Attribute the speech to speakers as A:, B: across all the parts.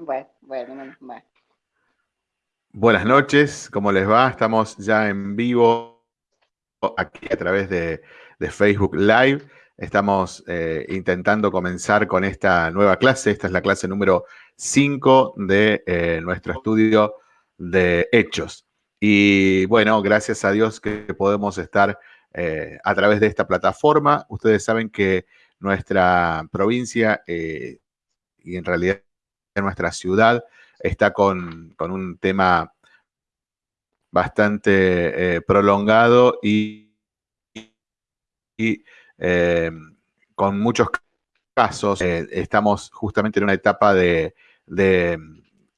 A: Bueno.
B: Buenas noches, ¿cómo les va? Estamos ya en vivo aquí a través de, Facebook Live. Estamos eh, intentando comenzar con esta nueva clase. Esta es la clase número 5 de eh, nuestro estudio de hechos. Y bueno, gracias a Dios que podemos estar eh, a través de esta plataforma. Ustedes saben que nuestra provincia y en realidad nuestra ciudad está con, un tema bastante eh, prolongado y, eh, con muchos casos. Eh, estamos justamente en una etapa de, de,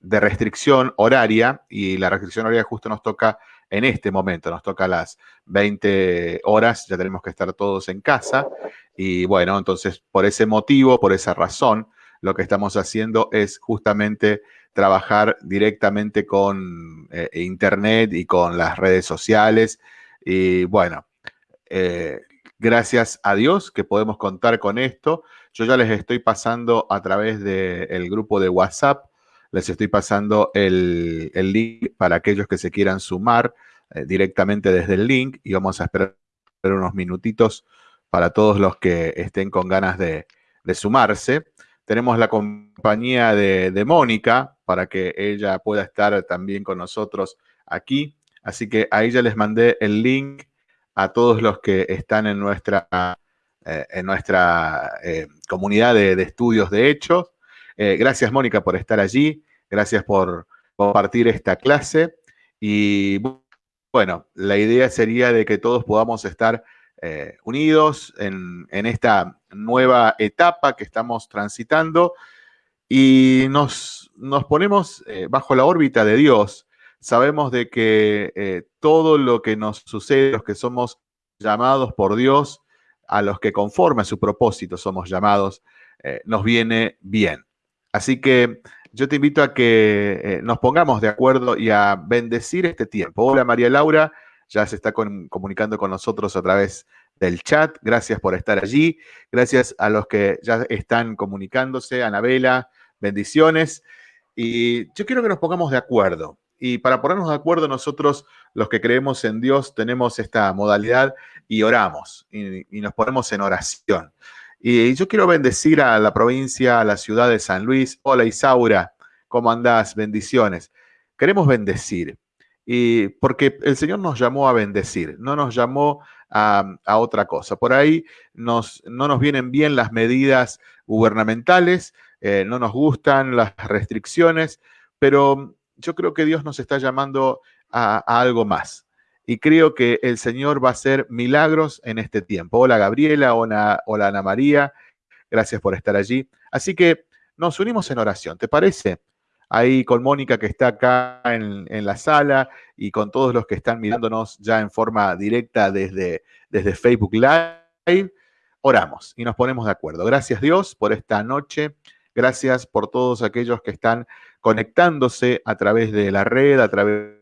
B: restricción horaria y la restricción horaria justo nos toca en este momento, nos toca a las 20 horas, ya tenemos que estar todos en casa y bueno, entonces por ese motivo, por esa razón, lo que estamos haciendo es justamente trabajar directamente con eh, Internet y con las redes sociales. Y bueno, eh, gracias a Dios que podemos contar con esto. Yo ya les estoy pasando a través del grupo de WhatsApp, les estoy pasando el, link para aquellos que se quieran sumar eh, directamente desde el link y vamos a esperar unos minutitos para todos los que estén con ganas de, de sumarse. Tenemos la compañía de, Mónica para que ella pueda estar también con nosotros aquí. Así que ahí ya les mandé el link a todos los que están en nuestra, eh, en nuestra eh, comunidad de, estudios de hechos. Eh, gracias, Mónica, por estar allí. Gracias por compartir esta clase. Y bueno, la idea sería de que todos podamos estar eh, unidos en, esta nueva etapa que estamos transitando y nos, ponemos eh, bajo la órbita de Dios. Sabemos de que eh, todo lo que nos sucede, los que somos llamados por Dios, a los que conforme a su propósito somos llamados, nos viene bien. Así que yo te invito a que nos pongamos de acuerdo y a bendecir este tiempo. Hola María Laura, ya se está comunicando con nosotros a través del chat. Gracias por estar allí. Gracias a los que ya están comunicándose. Anabela, bendiciones. Y yo quiero que nos pongamos de acuerdo. Y para ponernos de acuerdo, nosotros, los que creemos en Dios, tenemos esta modalidad y oramos y, nos ponemos en oración. Y yo quiero bendecir a la provincia, a la ciudad de San Luis. Hola Isaura, ¿cómo andás? Bendiciones. Queremos bendecir. Y porque el Señor nos llamó a bendecir, no nos llamó a, otra cosa. Por ahí nos, no nos vienen bien las medidas gubernamentales, eh, no nos gustan las restricciones, pero yo creo que Dios nos está llamando a, algo más. Y creo que el Señor va a hacer milagros en este tiempo. Hola Gabriela, hola Ana María, gracias por estar allí. Así que nos unimos en oración, ¿te parece? Ahí con Mónica que está acá en, la sala y con todos los que están mirándonos ya en forma directa desde, desde Facebook Live. Oramos y nos ponemos de acuerdo. Gracias Dios por esta noche. Gracias por todos aquellos que están conectándose a través de la red, a través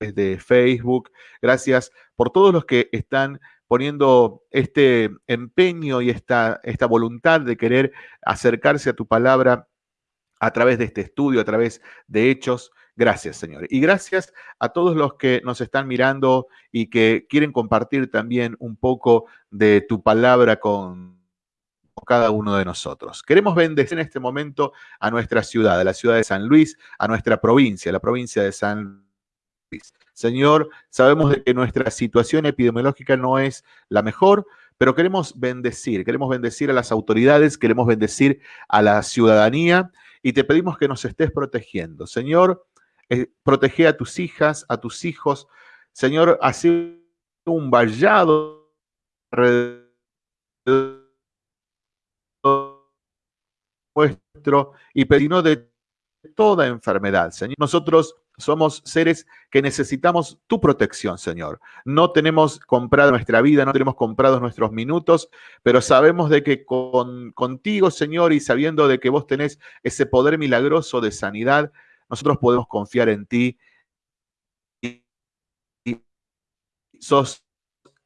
B: de Facebook. Gracias por todos los que están poniendo este empeño y esta, esta voluntad de querer acercarse a tu palabra a través de este estudio, a través de hechos. Gracias, Señor. Y gracias a todos los que nos están mirando y que quieren compartir también un poco de tu palabra con cada uno de nosotros. Queremos bendecir en este momento a nuestra ciudad, a la ciudad de San Luis, a nuestra provincia, la provincia de San Luis. Señor, sabemos de que nuestra situación epidemiológica no es la mejor, pero queremos bendecir, queremos bendecir a las autoridades, queremos bendecir a la ciudadanía y te pedimos que nos estés protegiendo. Señor, eh, protege a tus hijas, a tus hijos. Señor, así un vallado nuestro y pedimos de toda enfermedad. Señor, nosotros somos seres que necesitamos tu protección, Señor. No tenemos comprado nuestra vida, no tenemos comprados nuestros minutos, pero sabemos de que con, contigo, Señor, y sabiendo de que vos tenés ese poder milagroso de sanidad, nosotros podemos confiar en ti y, sos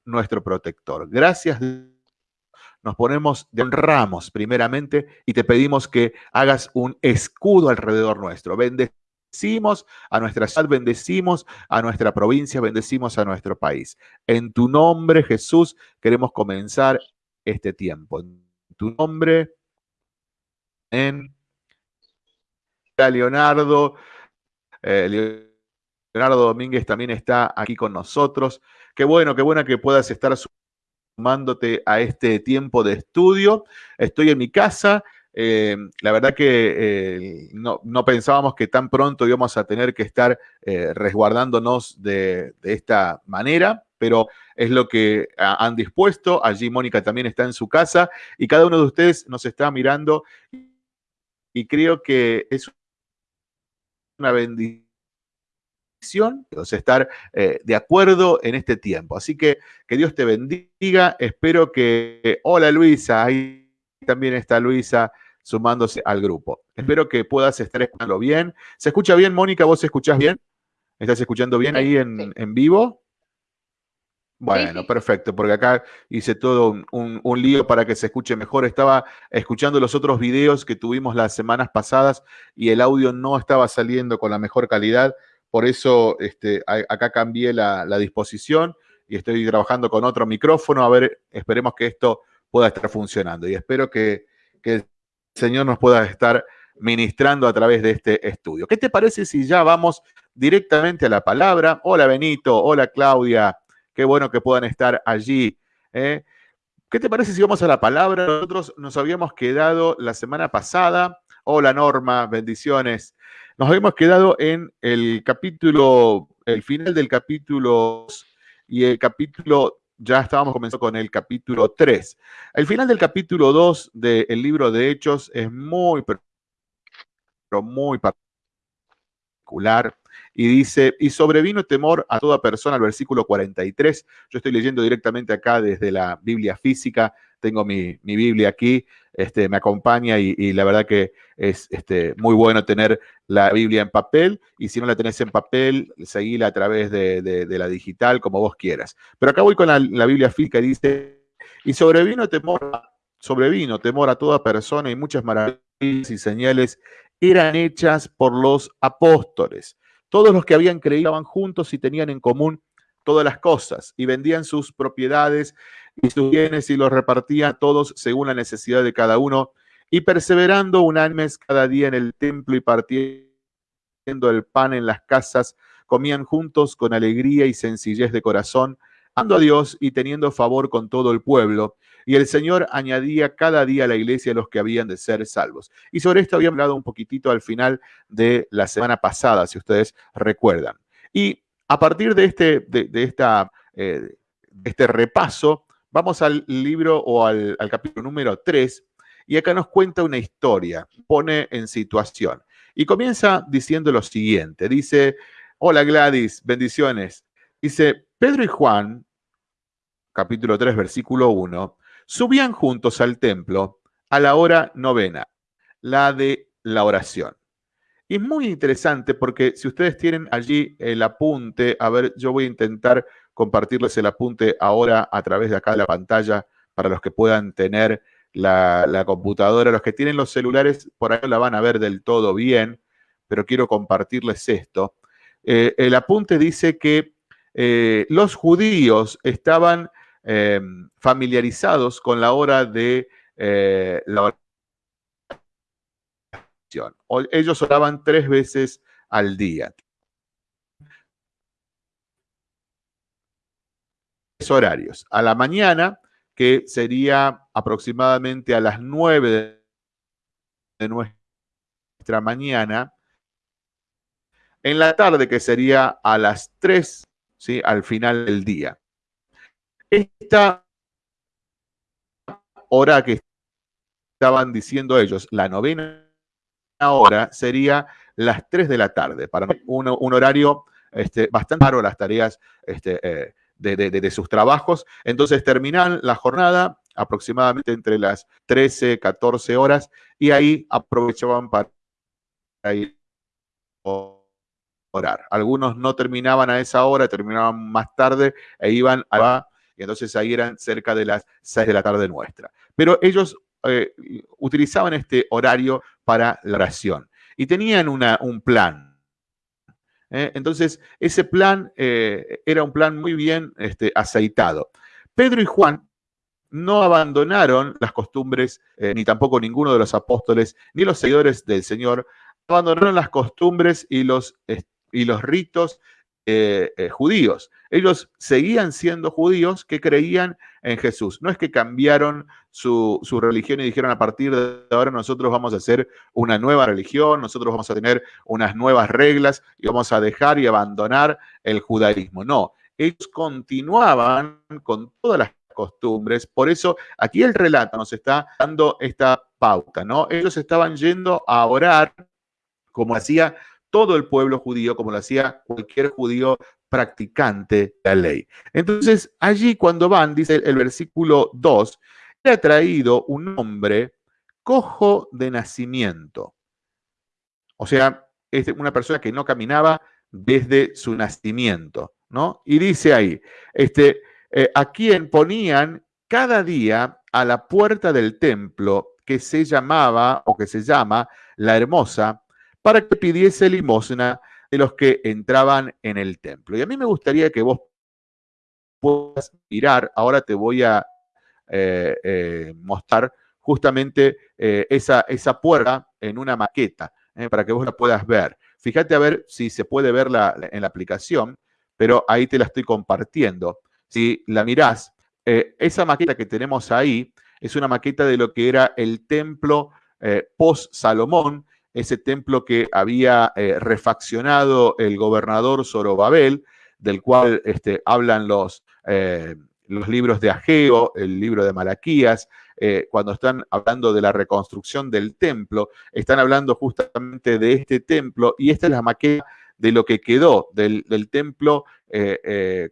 B: nuestro protector. Gracias. nos ponemos, te honramos primeramente y te pedimos que hagas un escudo alrededor nuestro. A nuestra ciudad, bendecimos a nuestra provincia, bendecimos a nuestro país. En tu nombre, Jesús, queremos comenzar este tiempo. En tu nombre, en Leonardo. Eh, Leonardo Domínguez también está aquí con nosotros. Qué bueno, qué bueno que puedas estar sumándote a este tiempo de estudio. Estoy en mi casa. Eh, la verdad que eh, no, pensábamos que tan pronto íbamos a tener que estar eh, resguardándonos de, esta manera, pero es lo que han dispuesto. Allí Mónica también está en su casa y cada uno de ustedes nos está mirando y creo que es una bendición estar de acuerdo en este tiempo. Así que que Dios te bendiga. Espero que... Hola Luisa, también está Luisa sumándose al grupo. Espero que puedas estar escuchando bien. ¿Se escucha bien, Mónica? ¿Vos escuchás bien? ¿Estás escuchando bien ahí en, en vivo? Bueno, perfecto, porque acá hice todo un, lío para que se escuche mejor. Estaba escuchando los otros videos que tuvimos las semanas pasadas y el audio no estaba saliendo con la mejor calidad. Por eso este, acá cambié la, disposición y estoy trabajando con otro micrófono. A ver, esperemos que esto pueda estar funcionando. Y espero que, que el Señor nos pueda estar ministrando a través de este estudio. ¿Qué te parece si ya vamos directamente a la palabra? Hola Benito, hola Claudia. Qué bueno que puedan estar allí. ¿eh? ¿Qué te parece si vamos a la palabra? Nosotros nos habíamos quedado la semana pasada. Hola Norma, bendiciones. Nos habíamos quedado en el capítulo, el final del capítulo y el capítulo, ya estábamos comenzando con el capítulo 3. El final del capítulo 2 del libro de Hechos es muy, pero muy particular y dice, y sobrevino temor a toda persona, el versículo 43. Yo estoy leyendo directamente acá desde la Biblia física, tengo mi, Biblia aquí, este, me acompaña y, la verdad que es este, muy bueno tener la Biblia en papel y si no la tenés en papel, seguila a través de, la digital, como vos quieras. Pero acá voy con la, la Biblia física y dice, y sobrevino temor, sobrevino temor a toda persona y muchas maravillas y señales eran hechas por los apóstoles. Todos los que habían creído estaban juntos y tenían en común todas las cosas y vendían sus propiedades y sus bienes y los repartían todos según la necesidad de cada uno y perseverando unánimes cada día en el templo y partiendo el pan en las casas, comían juntos con alegría y sencillez de corazón, ando a Dios y teniendo favor con todo el pueblo. Y el Señor añadía cada día a la iglesia los que habían de ser salvos. Y sobre esto había hablado un poquitito al final de la semana pasada, si ustedes recuerdan. Y a partir de este, de, esta, eh, este repaso, vamos al libro o al, al capítulo número 3, y acá nos cuenta una historia, pone en situación. Y comienza diciendo lo siguiente, dice, hola Gladys, bendiciones. Dice, Pedro y Juan, capítulo 3, versículo 1, subían juntos al templo a la hora novena, la de la oración. Y es muy interesante porque si ustedes tienen allí el apunte, a ver, yo voy a intentar compartirles el apunte ahora a través de acá de la pantalla para los que puedan tener la, computadora. Los que tienen los celulares por ahí la van a ver del todo bien, pero quiero compartirles esto. Eh, el apunte dice que eh, los judíos estaban Em, familiarizados con la hora de eh, la Ellos oraban tres veces al día. horarios. A la mañana, que sería aproximadamente a las nueve de nuestra mañana. En la tarde, que sería a las tres, ¿sí? al final del día. Esta hora que estaban diciendo ellos, la novena hora, sería las 3 de la tarde, para un, un horario este, bastante raro las tareas este, eh, de, sus trabajos. Entonces terminan la jornada aproximadamente entre las 13, 14 horas y ahí aprovechaban para ir orar. Algunos no terminaban a esa hora, terminaban más tarde e iban a y entonces ahí eran cerca de las 6 de la tarde nuestra. Pero ellos eh, utilizaban este horario para la oración y tenían un plan. ¿eh? Entonces, ese plan eh, era un plan muy bien este, aceitado. Pedro y Juan no abandonaron las costumbres, ni tampoco ninguno de los apóstoles, ni los seguidores del Señor, abandonaron las costumbres y los, y los ritos eh, eh, judíos. Ellos seguían siendo judíos que creían en Jesús. No es que cambiaron su, religión y dijeron a partir de ahora nosotros vamos a hacer una nueva religión, nosotros vamos a tener unas nuevas reglas y vamos a dejar y abandonar el judaísmo. No, ellos continuaban con todas las costumbres. Por eso aquí el relato nos está dando esta pauta, ¿no? Ellos estaban yendo a orar como hacía todo el pueblo judío, como lo hacía cualquier judío practicante de la ley. Entonces, allí cuando van, dice el, versículo 2, le ha traído un hombre cojo de nacimiento. O sea, es una persona que no caminaba desde su nacimiento, ¿no? Y dice ahí, este, eh, a quien ponían cada día a la puerta del templo que se llamaba o que se llama la hermosa, para que pidiese limosna de los que entraban en el templo. Y a mí me gustaría que vos puedas mirar, ahora te voy a eh, eh, mostrar justamente eh, esa, esa puerta en una maqueta, para que vos la puedas ver. Fíjate a ver si se puede ver en la aplicación, pero ahí te la estoy compartiendo. Si la mirás, esa maqueta que tenemos ahí es una maqueta de lo que era el templo post-Salomón, ese templo que había eh, refaccionado el gobernador Zorobabel, del cual este, hablan los, eh, los libros de Ageo, el libro de Malaquías, eh, cuando están hablando de la reconstrucción del templo, están hablando justamente de este templo y esta es la maqueta de lo que quedó del, templo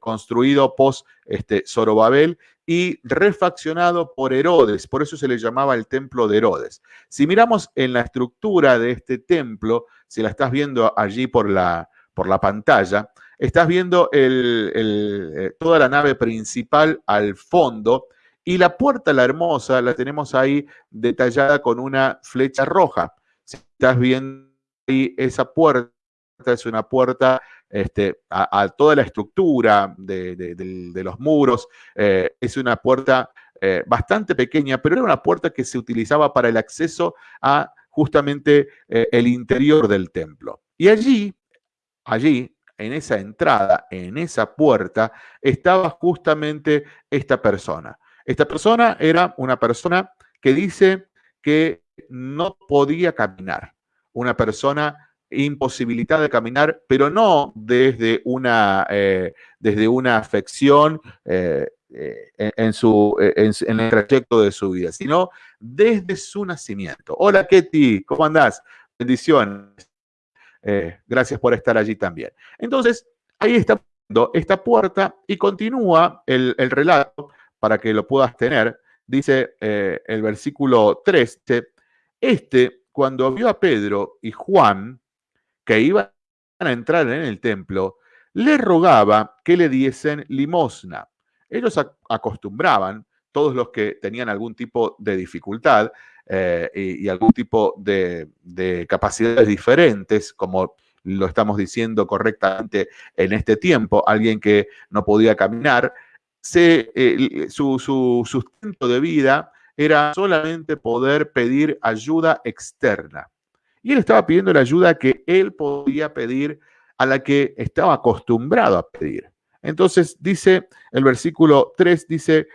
B: construido post este, Zorobabel y refaccionado por Herodes, por eso se le llamaba el templo de Herodes. Si miramos en la estructura de este templo, si la estás viendo allí por la, por la pantalla, estás viendo eh, toda la nave principal al fondo y la puerta, la hermosa, la tenemos ahí detallada con una flecha roja. Si estás viendo ahí esa puerta, es una puerta este, a, toda la estructura de, los muros. Eh, es una puerta eh, bastante pequeña, pero era una puerta que se utilizaba para el acceso a justamente eh, el interior del templo. Y allí, allí, en esa entrada, en esa puerta, estaba justamente esta persona. Esta persona era una persona que dice que no podía caminar, una persona imposibilidad de caminar, pero no desde una, eh, desde una afección eh, eh, en, su, en, el trayecto de su vida, sino desde su nacimiento. Hola Ketty, ¿cómo andás? Bendiciones. gracias por estar allí también. Entonces, ahí está esta puerta y continúa el, el relato para que lo puedas tener. Dice el versículo 3, este, cuando vio a Pedro y Juan, que iban a entrar en el templo, le rogaba que le diesen limosna. Ellos acostumbraban, todos los que tenían algún tipo de dificultad eh, y, algún tipo de, capacidades diferentes, como lo estamos diciendo correctamente en este tiempo, alguien que no podía caminar, eh, su, su sustento de vida era solamente poder pedir ayuda externa. Y él estaba pidiendo la ayuda que él podía pedir a la que estaba acostumbrado a pedir. Entonces dice el versículo 3, dice,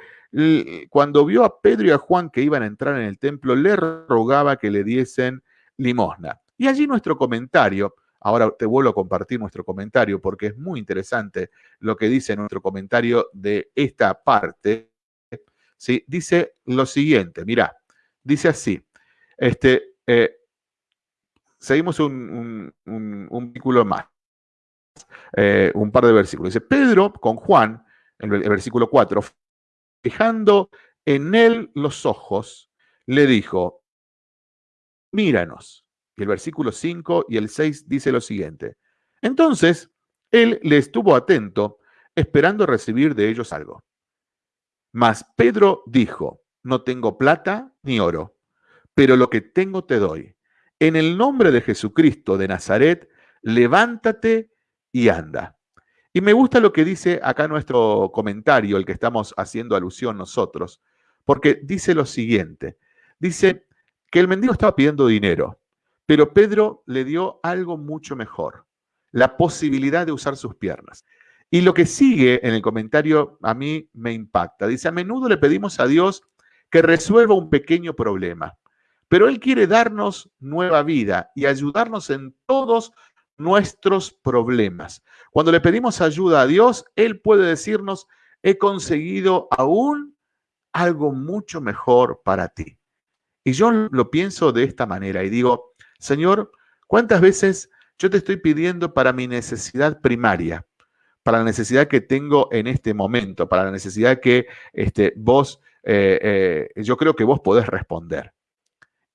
B: cuando vio a Pedro y a Juan que iban a entrar en el templo, le rogaba que le diesen limosna. Y allí nuestro comentario, ahora te vuelvo a compartir nuestro comentario porque es muy interesante lo que dice nuestro comentario de esta parte, ¿sí? dice lo siguiente, mira, dice así, este, eh, seguimos un, un, más, eh, un par de versículos. Dice, Pedro con Juan, en el, versículo 4, fijando en él los ojos, le dijo, míranos. Y el versículo 5 y el 6 dice lo siguiente. Entonces, él le estuvo atento, esperando recibir de ellos algo. Mas Pedro dijo, no tengo plata ni oro, pero lo que tengo te doy. En el nombre de Jesucristo de Nazaret, levántate y anda. Y me gusta lo que dice acá nuestro comentario, el que estamos haciendo alusión nosotros, porque dice lo siguiente. Dice que el mendigo estaba pidiendo dinero, pero Pedro le dio algo mucho mejor, la posibilidad de usar sus piernas. Y lo que sigue en el comentario a mí me impacta. Dice, a menudo le pedimos a Dios que resuelva un pequeño problema, pero Él quiere darnos nueva vida y ayudarnos en todos nuestros problemas. Cuando le pedimos ayuda a Dios, Él puede decirnos, he conseguido aún algo mucho mejor para ti. Y yo lo pienso de esta manera y digo, Señor, ¿cuántas veces yo te estoy pidiendo para mi necesidad primaria? para la necesidad que tengo en este momento, para la necesidad que este, vos, eh, eh, yo creo que vos podés responder.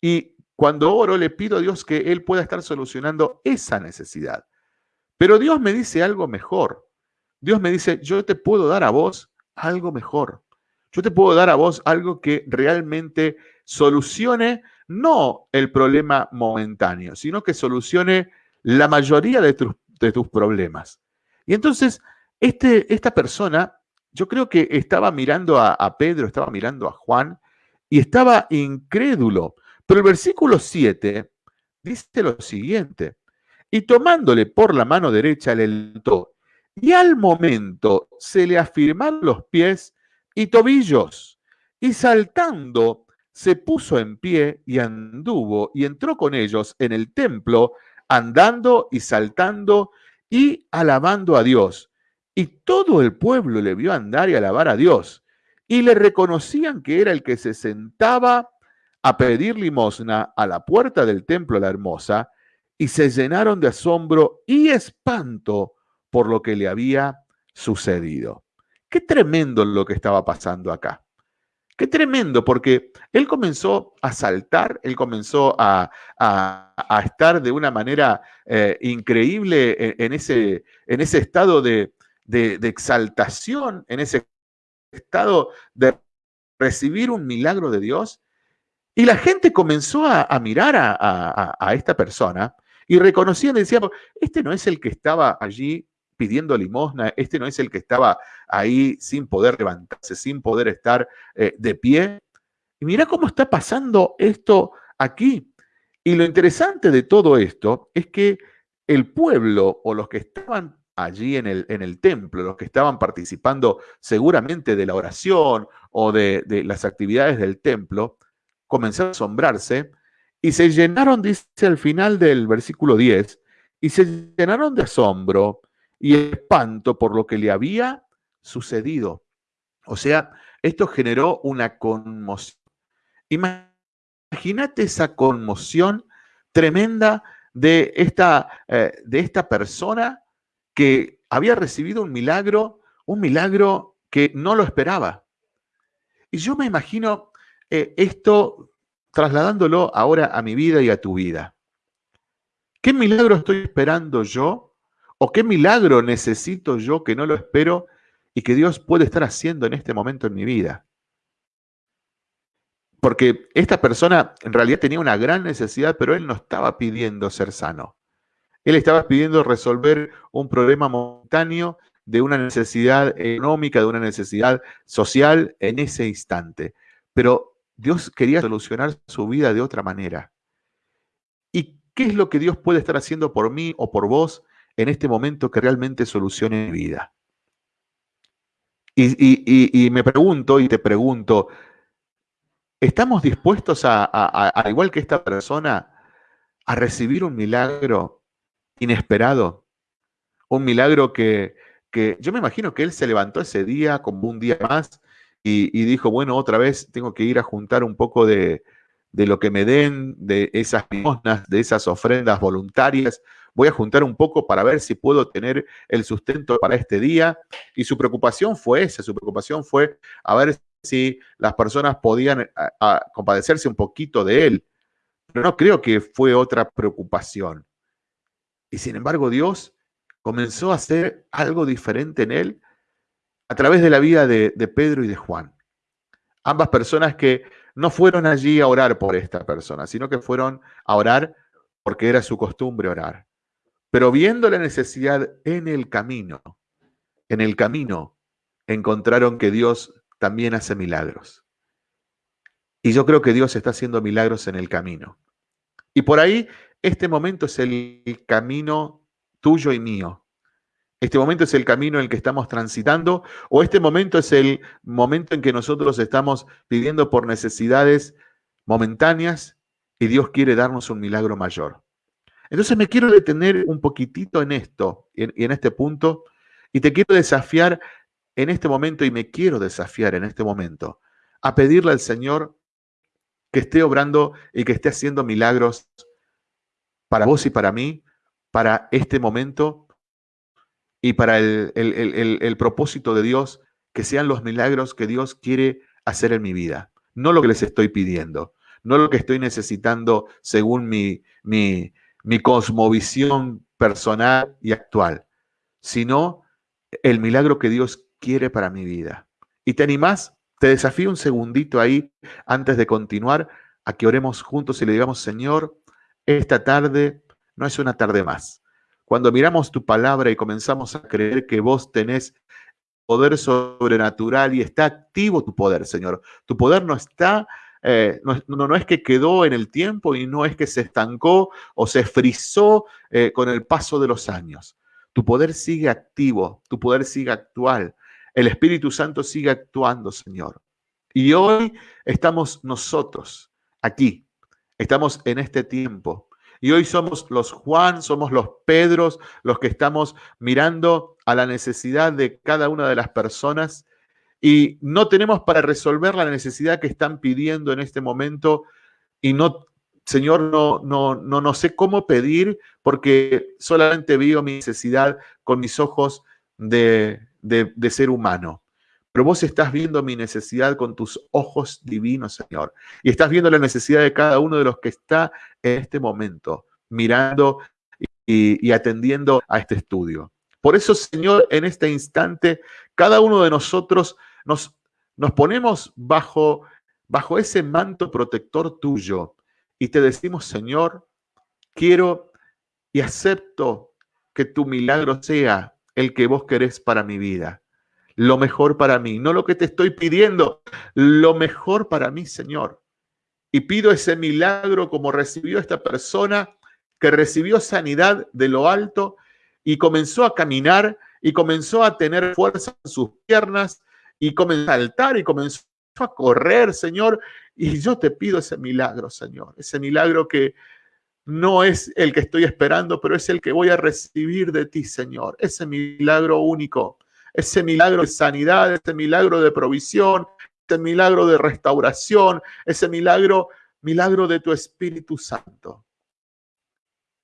B: Y cuando oro le pido a Dios que Él pueda estar solucionando esa necesidad. Pero Dios me dice algo mejor. Dios me dice, yo te puedo dar a vos algo mejor. Yo te puedo dar a vos algo que realmente solucione no el problema momentáneo, sino que solucione la mayoría de tus problemas. Y entonces, este, esta persona, yo creo que estaba mirando a, Pedro, estaba mirando a Juan y estaba incrédulo. Pero el versículo 7 dice lo siguiente, y tomándole por la mano derecha le levantó, y al momento se le afirmaron los pies y tobillos, y saltando se puso en pie y anduvo y entró con ellos en el templo, andando y saltando y alabando a Dios. Y todo el pueblo le vio andar y alabar a Dios. Y le reconocían que era el que se sentaba a pedir limosna a la puerta del templo la hermosa, y se llenaron de asombro y espanto por lo que le había sucedido. Qué tremendo lo que estaba pasando acá. Qué tremendo, porque él comenzó a saltar, él comenzó a, estar de una manera eh, increíble en, ese, en, ese, estado de, exaltación, en ese estado de recibir un milagro de Dios. Y la gente comenzó a, mirar a, esta persona y reconocían, decían, este no es el que estaba allí pidiendo limosna, este no es el que estaba ahí sin poder levantarse, sin poder estar eh, de pie. Y mira cómo está pasando esto aquí. Y lo interesante de todo esto es que el pueblo o los que estaban allí en el, en el templo, los que estaban participando seguramente de la oración o de las actividades del templo, comenzaron a asombrarse y se llenaron, dice al final del versículo 10, y se llenaron de asombro y espanto por lo que le había sucedido. O sea, esto generó una conmoción. Imagínate esa conmoción tremenda de esta, eh, de esta persona que había recibido un milagro, un milagro que no lo esperaba. Y yo me imagino eh, esto trasladándolo ahora a mi vida y a tu vida. ¿Qué milagro estoy esperando yo ¿O qué milagro necesito yo que no lo espero y que Dios puede estar haciendo en este momento en mi vida? Porque esta persona en realidad tenía una gran necesidad, pero él no estaba pidiendo ser sano. Él estaba pidiendo resolver un problema momentáneo de una necesidad económica, de una necesidad social en ese instante. Pero Dios quería solucionar su vida de otra manera. ¿Y qué es lo que Dios puede estar haciendo por mí o por vos en este momento que realmente solucione mi vida. Y, me pregunto y te pregunto, ¿estamos dispuestos a, al igual que esta persona, a recibir un milagro inesperado? Un milagro que, yo me imagino que él se levantó ese día como un día más y, dijo, bueno, otra vez tengo que ir a juntar un poco de, de lo que me den, de esas limosnas, de esas ofrendas voluntarias, voy a juntar un poco para ver si puedo tener el sustento para este día. Y su preocupación fue esa, su preocupación fue a ver si las personas podían compadecerse un poquito de él. Pero no creo que fue otra preocupación. Y sin embargo Dios comenzó a hacer algo diferente en él a través de la vida de, de Pedro y de Juan. Ambas personas que no fueron allí a orar por esta persona, sino que fueron a orar porque era su costumbre orar. Pero viendo la necesidad en el camino, en el camino, encontraron que Dios también hace milagros. Y yo creo que Dios está haciendo milagros en el camino. Y por ahí, este momento es el camino tuyo y mío. Este momento es el camino en el que estamos transitando o este momento es el momento en que nosotros estamos pidiendo por necesidades momentáneas y Dios quiere darnos un milagro mayor. Entonces me quiero detener un poquitito en esto y en, este punto y te quiero desafiar en este momento y me quiero desafiar en este momento a pedirle al Señor que esté obrando y que esté haciendo milagros para vos y para mí, para este momento y para el, propósito de Dios, que sean los milagros que Dios quiere hacer en mi vida. No lo que les estoy pidiendo, no lo que estoy necesitando según mi, mi, mi cosmovisión personal y actual, sino el milagro que Dios quiere para mi vida. ¿Y te animás? Te desafío un segundito ahí antes de continuar a que oremos juntos y le digamos, Señor, esta tarde no es una tarde más. Cuando miramos tu palabra y comenzamos a creer que vos tenés poder sobrenatural y está activo tu poder, Señor. Tu poder no está, eh, no, es que quedó en el tiempo y no es que se estancó o se frizó eh, con el paso de los años. Tu poder sigue activo, tu poder sigue actual. El Espíritu Santo sigue actuando, Señor. Y hoy estamos nosotros aquí, estamos en este tiempo. Y hoy somos los Juan, somos los Pedros, los que estamos mirando a la necesidad de cada una de las personas y no tenemos para resolver la necesidad que están pidiendo en este momento y no, Señor, no, no, no, no sé cómo pedir porque solamente veo mi necesidad con mis ojos de, de, ser humano. Pero vos estás viendo mi necesidad con tus ojos divinos, Señor. Y estás viendo la necesidad de cada uno de los que está en este momento, mirando y, atendiendo a este estudio. Por eso, Señor, en este instante, cada uno de nosotros nos, nos ponemos bajo, bajo ese manto protector tuyo y te decimos, Señor, quiero y acepto que tu milagro sea el que vos querés para mi vida. Lo mejor para mí, no lo que te estoy pidiendo, lo mejor para mí, Señor. Y pido ese milagro como recibió esta persona que recibió sanidad de lo alto y comenzó a caminar y comenzó a tener fuerza en sus piernas y comenzó a saltar y comenzó a correr, Señor. Y yo te pido ese milagro, Señor, ese milagro que no es el que estoy esperando, pero es el que voy a recibir de ti, Señor. Ese milagro único, ese milagro de sanidad, ese milagro de provisión, ese milagro de restauración, ese milagro, milagro de tu Espíritu Santo.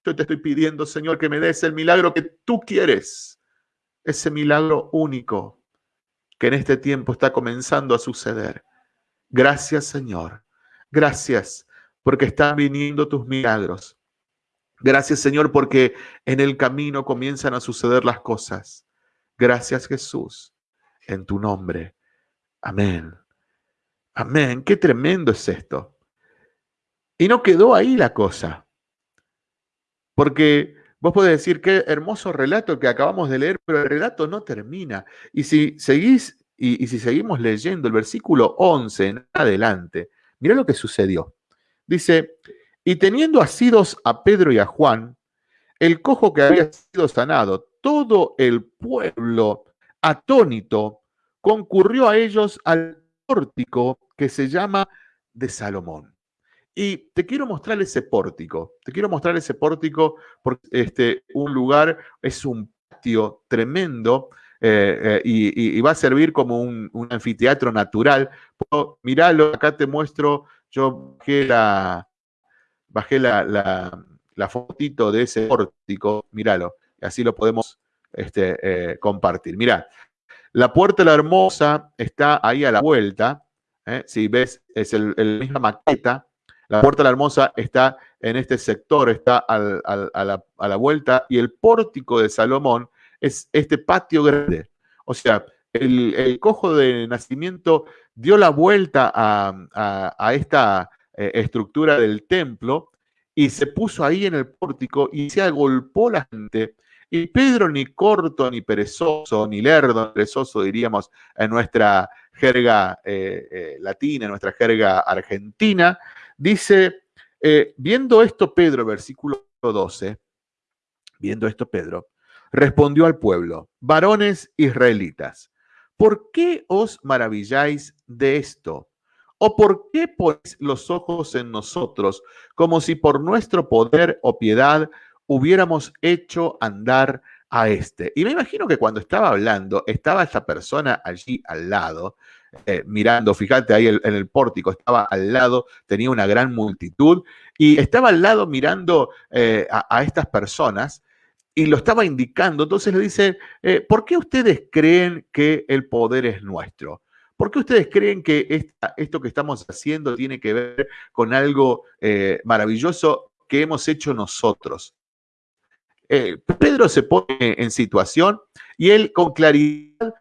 B: Yo te estoy pidiendo, Señor, que me des el milagro que tú quieres, ese milagro único que en este tiempo está comenzando a suceder. Gracias, Señor. Gracias porque están viniendo tus milagros. Gracias Señor porque en el camino comienzan a suceder las cosas. Gracias Jesús, en tu nombre. Amén. Amén. Qué tremendo es esto. Y no quedó ahí la cosa. Porque vos podés decir qué hermoso relato que acabamos de leer, pero el relato no termina. Y si seguís y, si seguimos leyendo el versículo 11 en adelante, mira lo que sucedió. Dice, y teniendo asidos a Pedro y a Juan, el cojo que había sido sanado, todo el pueblo atónito concurrió a ellos al pórtico que se llama de Salomón. Y te quiero mostrar ese pórtico, te quiero mostrar ese pórtico porque este, un lugar, es un patio tremendo eh, eh, y, va a servir como un, anfiteatro natural. Miralo, acá te muestro yo bajé la, bajé la, fotito de ese pórtico, míralo, así lo podemos este, eh, compartir. Mirá, la puerta la hermosa está ahí a la vuelta, ¿eh? si ves, es el, misma maqueta, la puerta la hermosa está en este sector, está a, la, a la vuelta, y el pórtico de Salomón es este patio grande. O sea, el, cojo de nacimiento dio la vuelta a, esta eh, estructura del templo y se puso ahí en el pórtico y se agolpó la gente. Y Pedro, ni corto, ni perezoso, ni lerdo, perezoso diríamos en nuestra jerga eh, eh, latina, en nuestra jerga argentina, dice, viendo esto Pedro, versículo 12, viendo esto Pedro, respondió al pueblo, varones israelitas, ¿por qué os maravilláis de esto? ¿O por qué ponéis los ojos en nosotros como si por nuestro poder o piedad hubiéramos hecho andar a este? Y me imagino que cuando estaba hablando, estaba esta persona allí al lado, eh, mirando, fíjate ahí en el pórtico, estaba al lado, tenía una gran multitud y estaba al lado mirando eh, a, estas personas y lo estaba indicando. Entonces le dice, eh, ¿por qué ustedes creen que el poder es nuestro? ¿Por qué ustedes creen que esto que estamos haciendo tiene que ver con algo maravilloso que hemos hecho nosotros? Eh, Pedro se pone en situación y él con claridad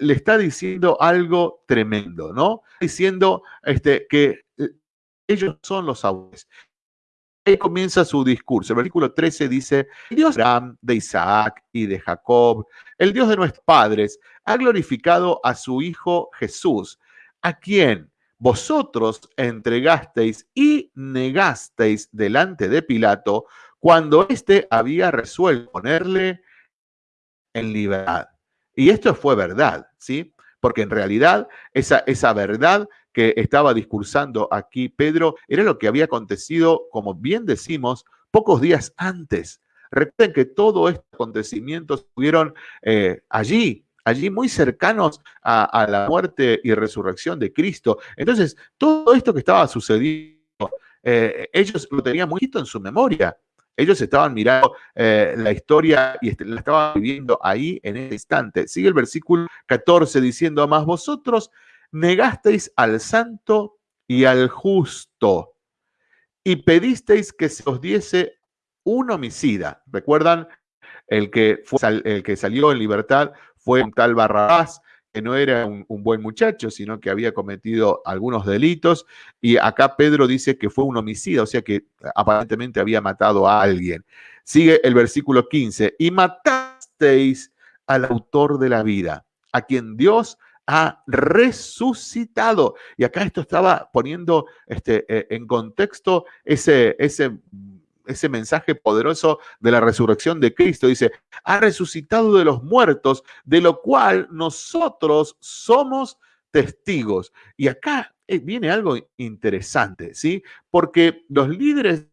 B: le está diciendo algo tremendo, ¿no? Diciendo este, que ellos son los abuelos. Ahí comienza su discurso. El versículo 13 dice, el Dios de Abraham, de Isaac y de Jacob, el Dios de nuestros padres, ha glorificado a su Hijo Jesús, a quien vosotros entregasteis y negasteis delante de Pilato cuando éste había resuelto ponerle en libertad. Y esto fue verdad, ¿sí? Porque en realidad esa, esa verdad que estaba discursando aquí Pedro era lo que había acontecido, como bien decimos, pocos días antes. Recuerden que todos estos acontecimientos estuvieron eh, allí, allí muy cercanos a, la muerte y resurrección de Cristo. Entonces, todo esto que estaba sucediendo, eh, ellos lo tenían muy en su memoria. Ellos estaban mirando eh, la historia y la estaban viviendo ahí en ese instante. Sigue el versículo 14 diciendo, más vosotros negasteis al santo y al justo y pedisteis que se os diese un homicida. ¿Recuerdan? El que, fue, el que salió en libertad fue un tal Barrabás, que no era un, buen muchacho, sino que había cometido algunos delitos. Y acá Pedro dice que fue un homicida, o sea que aparentemente había matado a alguien. Sigue el versículo 15, y matasteis al autor de la vida, a quien Dios ha resucitado. Y acá esto estaba poniendo este, eh, en contexto ese, ese, ese mensaje poderoso de la resurrección de Cristo. Dice, ha resucitado de los muertos, de lo cual nosotros somos testigos. Y acá eh, viene algo interesante, ¿sí? Porque los líderes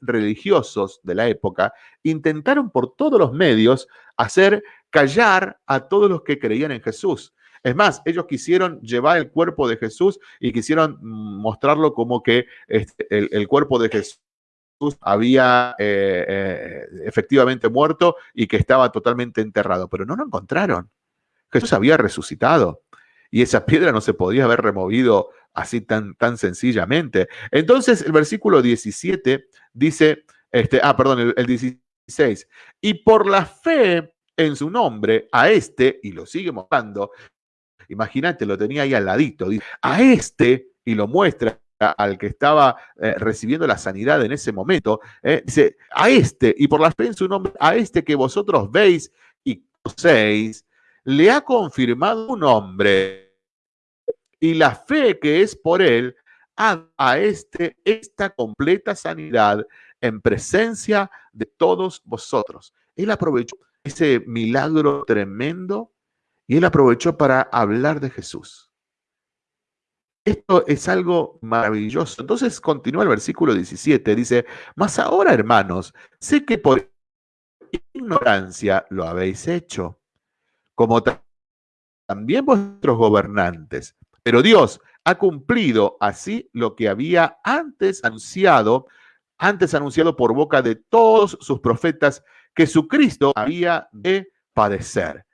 B: religiosos de la época intentaron por todos los medios hacer callar a todos los que creían en Jesús. Es más, ellos quisieron llevar el cuerpo de Jesús y quisieron mostrarlo como que este, el, cuerpo de Jesús había eh, eh, efectivamente muerto y que estaba totalmente enterrado, pero no lo encontraron. Jesús había resucitado y esa piedra no se podía haber removido así tan, tan sencillamente. Entonces el versículo 17 dice, este, ah, perdón, el, el 16, y por la fe en su nombre a este, y lo sigue mostrando, Imagínate, lo tenía ahí al ladito. A este, y lo muestra al que estaba eh, recibiendo la sanidad en ese momento, eh, dice, a este, y por la fe en su nombre, a este que vosotros veis y conocéis, le ha confirmado un hombre, y la fe que es por él, a, a este esta completa sanidad en presencia de todos vosotros. Él aprovechó ese milagro tremendo y él aprovechó para hablar de Jesús. Esto es algo maravilloso. Entonces continúa el versículo 17, dice, mas ahora hermanos, sé que por ignorancia lo habéis hecho, como también vuestros gobernantes. Pero Dios ha cumplido así lo que había antes anunciado, antes anunciado por boca de todos sus profetas, que su Cristo había de padecer.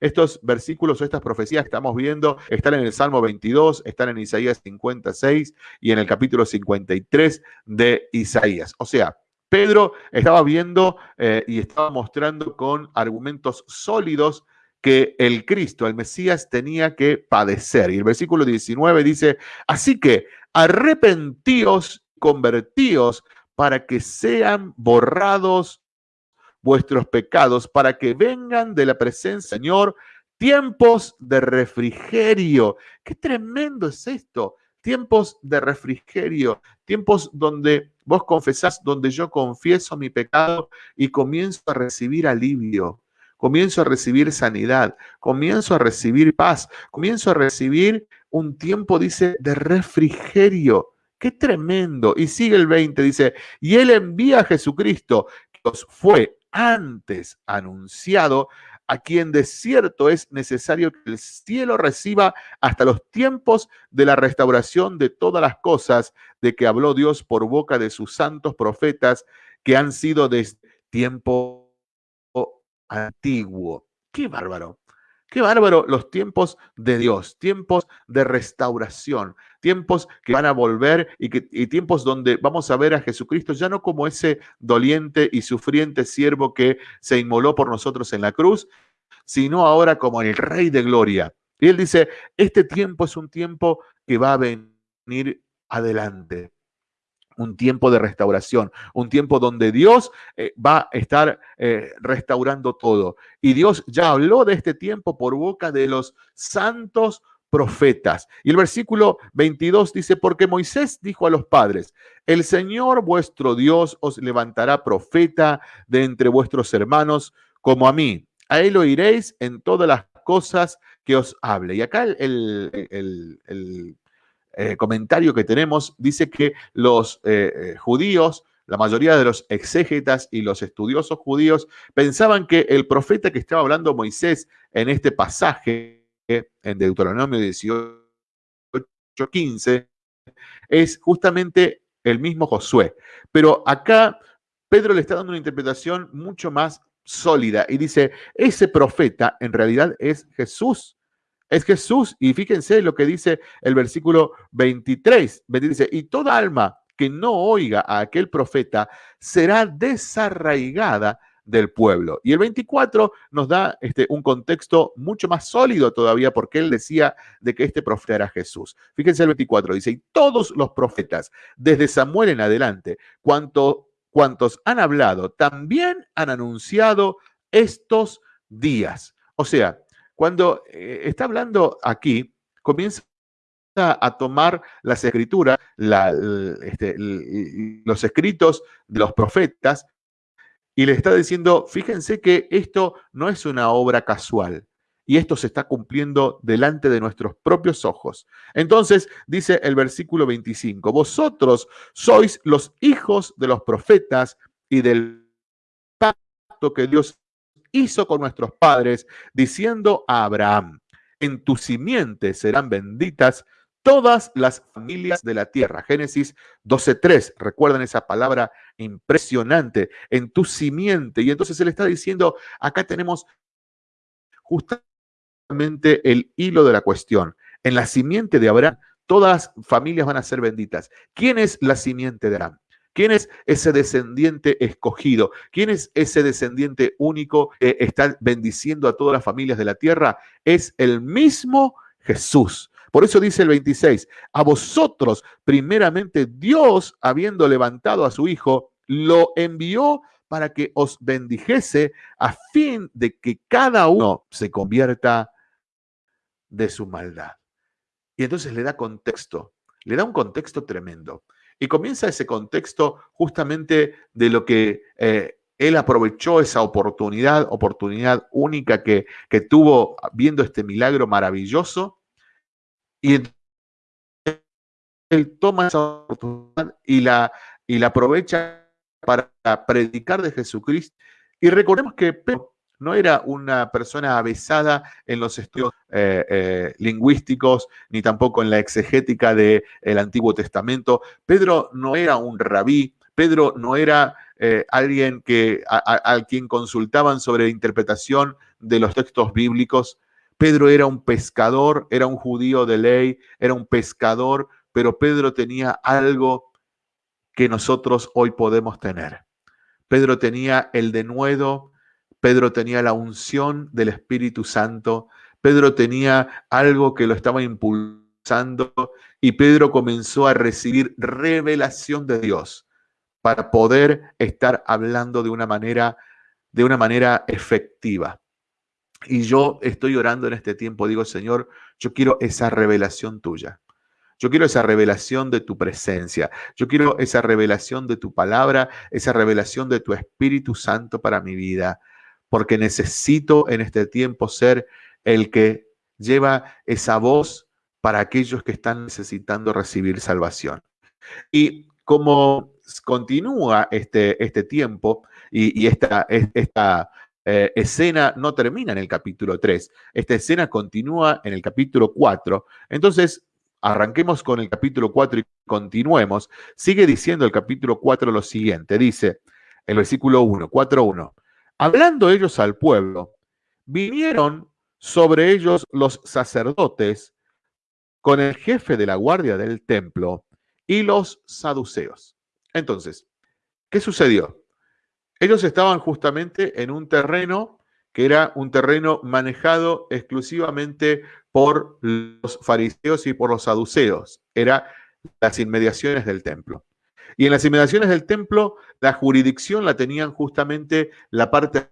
B: Estos versículos o estas profecías que estamos viendo están en el Salmo 22, están en Isaías 56 y en el capítulo 53 de Isaías. O sea, Pedro estaba viendo eh, y estaba mostrando con argumentos sólidos que el Cristo, el Mesías, tenía que padecer. Y el versículo 19 dice, así que arrepentíos, convertíos para que sean borrados vuestros pecados, para que vengan de la presencia Señor tiempos de refrigerio. Qué tremendo es esto. Tiempos de refrigerio, tiempos donde vos confesás, donde yo confieso mi pecado y comienzo a recibir alivio, comienzo a recibir sanidad, comienzo a recibir paz, comienzo a recibir un tiempo, dice, de refrigerio. Qué tremendo. Y sigue el 20, dice, y él envía a Jesucristo, que os fue antes anunciado, a quien de cierto es necesario que el cielo reciba hasta los tiempos de la restauración de todas las cosas de que habló Dios por boca de sus santos profetas que han sido desde tiempo antiguo. Qué bárbaro. Qué bárbaro los tiempos de Dios, tiempos de restauración, tiempos que van a volver y, que, tiempos donde vamos a ver a Jesucristo ya no como ese doliente y sufriente siervo que se inmoló por nosotros en la cruz, sino ahora como el Rey de Gloria. Y él dice, este tiempo es un tiempo que va a venir adelante un tiempo de restauración, un tiempo donde Dios eh, va a estar eh, restaurando todo. Y Dios ya habló de este tiempo por boca de los santos profetas. Y el versículo 22 dice, porque Moisés dijo a los padres, el Señor vuestro Dios os levantará profeta de entre vuestros hermanos como a mí. A él oiréis en todas las cosas que os hable. Y acá el, el eh, comentario que tenemos dice que los eh, eh, judíos, la mayoría de los exégetas y los estudiosos judíos pensaban que el profeta que estaba hablando Moisés en este pasaje, en Deuteronomio 18:15, es justamente el mismo Josué. Pero acá Pedro le está dando una interpretación mucho más sólida y dice, ese profeta en realidad es Jesús es Jesús. Y fíjense lo que dice el versículo 23. Dice, y toda alma que no oiga a aquel profeta será desarraigada del pueblo. Y el 24 nos da este, un contexto mucho más sólido todavía porque él decía de que este profeta era Jesús. Fíjense el 24, dice, y todos los profetas, desde Samuel en adelante, cuanto, cuantos han hablado, también han anunciado estos días. O sea, cuando eh, está hablando aquí, comienza a tomar las escrituras, este, los escritos de los profetas, y le está diciendo, fíjense que esto no es una obra casual, y esto se está cumpliendo delante de nuestros propios ojos. Entonces dice el versículo 25, vosotros sois los hijos de los profetas y del pacto que Dios hizo con nuestros padres, diciendo a Abraham, en tu simiente serán benditas todas las familias de la tierra. Génesis 12.3, recuerden esa palabra impresionante, en tu simiente. Y entonces él está diciendo, acá tenemos justamente el hilo de la cuestión. En la simiente de Abraham, todas familias van a ser benditas. ¿Quién es la simiente de Abraham? ¿Quién es ese descendiente escogido? ¿Quién es ese descendiente único que está bendiciendo a todas las familias de la tierra? Es el mismo Jesús. Por eso dice el 26, a vosotros primeramente Dios, habiendo levantado a su Hijo, lo envió para que os bendijese a fin de que cada uno se convierta de su maldad. Y entonces le da contexto, le da un contexto tremendo. Y comienza ese contexto justamente de lo que eh, él aprovechó esa oportunidad, oportunidad única que, que tuvo viendo este milagro maravilloso. Y él toma esa oportunidad y la, y la aprovecha para predicar de Jesucristo. Y recordemos que no era una persona avesada en los estudios eh, eh, lingüísticos, ni tampoco en la exegética del Antiguo Testamento. Pedro no era un rabí, Pedro no era eh, alguien que, a, quien consultaban sobre interpretación de los textos bíblicos. Pedro era un pescador, era un judío de ley, era un pescador, pero Pedro tenía algo que nosotros hoy podemos tener. Pedro tenía el denuedo Pedro tenía la unción del Espíritu Santo, Pedro tenía algo que lo estaba impulsando y Pedro comenzó a recibir revelación de Dios para poder estar hablando de una manera de una manera efectiva. Y yo estoy orando en este tiempo, digo, Señor, yo quiero esa revelación tuya. Yo quiero esa revelación de tu presencia. Yo quiero esa revelación de tu palabra, esa revelación de tu Espíritu Santo para mi vida, porque necesito en este tiempo ser el que lleva esa voz para aquellos que están necesitando recibir salvación. Y como continúa este, este tiempo y, esta, esta eh, escena no termina en el capítulo 3, esta escena continúa en el capítulo 4, entonces arranquemos con el capítulo 4 y continuemos, sigue diciendo el capítulo 4 lo siguiente, dice el versículo 1, 4.1, hablando ellos al pueblo, vinieron sobre ellos los sacerdotes con el jefe de la guardia del templo y los saduceos. Entonces, ¿qué sucedió? Ellos estaban justamente en un terreno que era un terreno manejado exclusivamente por los fariseos y por los saduceos. Era las inmediaciones del templo. Y en las inmediaciones del templo, la jurisdicción la tenían justamente la parte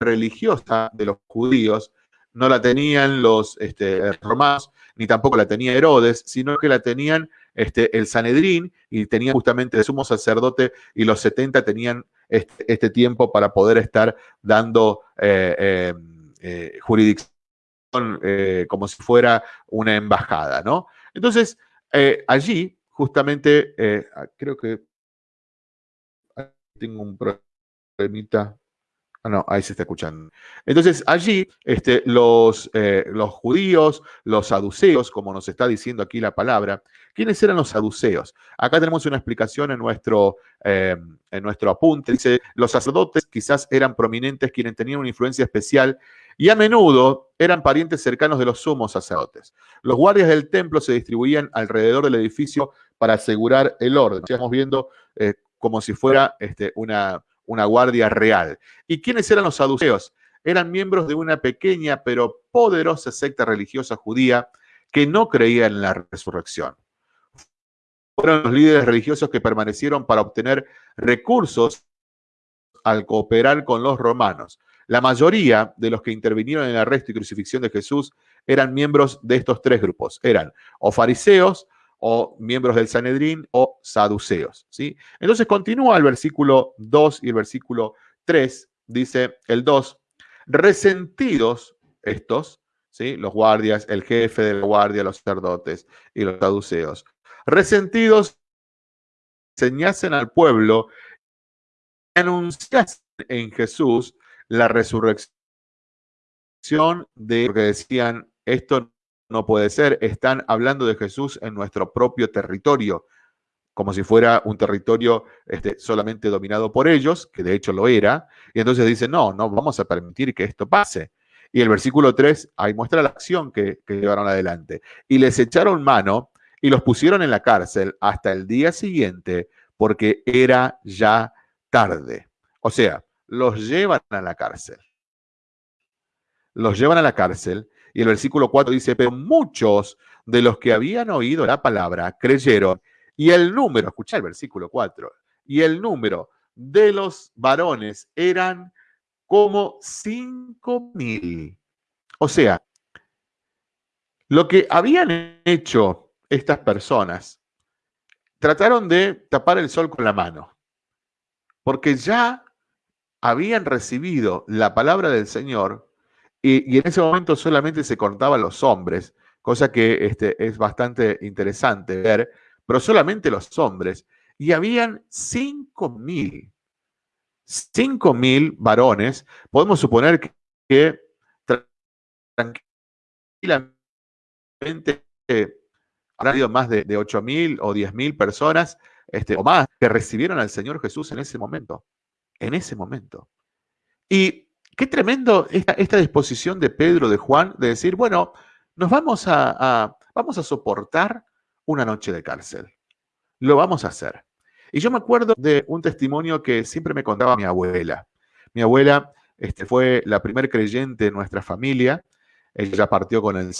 B: religiosa de los judíos, no la tenían los este, romanos, ni tampoco la tenía Herodes, sino que la tenían este, el Sanedrín y tenían justamente el sumo sacerdote y los 70 tenían este, este, tiempo para poder estar dando eh, eh, eh, jurisdicción como si fuera una embajada, ¿no? Entonces, allí, justamente, creo que tengo un problemita. Ah, no, ahí se está escuchando. Entonces, allí este, los, eh, los judíos, los saduceos, como nos está diciendo aquí la palabra, ¿quiénes eran los saduceos? Acá tenemos una explicación en nuestro, eh, en nuestro apunte. Dice, los sacerdotes quizás eran prominentes quienes tenían una influencia especial y a menudo eran parientes cercanos de los sumos sacerdotes. Los guardias del templo se distribuían alrededor del edificio para asegurar el orden. Estamos viendo eh, como si fuera este, una una guardia real. ¿Y quiénes eran los saduceos? Eran miembros de una pequeña pero poderosa secta religiosa judía que no creía en la resurrección. Fueron los líderes religiosos que permanecieron para obtener recursos al cooperar con los romanos. La mayoría de los que intervinieron en el arresto y crucifixión de Jesús eran miembros de estos tres grupos. Eran o fariseos, o miembros del Sanedrín o saduceos. ¿sí? Entonces continúa el versículo 2 y el versículo 3, dice el 2, resentidos estos, ¿sí? los guardias, el jefe de la guardia, los sacerdotes y los saduceos, resentidos enseñasen al pueblo, anunciasen en Jesús la resurrección de lo que decían, esto no puede ser. Están hablando de Jesús en nuestro propio territorio, como si fuera un territorio este, solamente dominado por ellos, que de hecho lo era. Y entonces dicen, no, no vamos a permitir que esto pase. Y el versículo 3 ahí muestra la acción que llevaron adelante. Y les echaron mano y los pusieron en la cárcel hasta el día siguiente, porque era ya tarde. O sea, los llevan a la cárcel. Los llevan a la cárcel y el versículo 4 dice, pero muchos de los que habían oído la palabra creyeron. Y el número, escucha el versículo 4, y el número de los varones eran como cinco mil. O sea, lo que habían hecho estas personas, trataron de tapar el sol con la mano, porque ya habían recibido la palabra del Señor y, en ese momento solamente se contaban los hombres, cosa que este, es bastante interesante ver, pero solamente los hombres. Y habían 5.000, 5.000 varones. Podemos suponer que, que tranquilamente eh, habido más de, de 8.000 o 10.000 personas este, o más que recibieron al Señor Jesús en ese momento. En ese momento. Y qué tremendo esta, disposición de Pedro, de Juan, de decir, bueno, nos vamos a, vamos a soportar una noche de cárcel. Lo vamos a hacer. Y yo me acuerdo de un testimonio que siempre me contaba mi abuela. Mi abuela este, fue la primer creyente de nuestra familia. Ella partió con el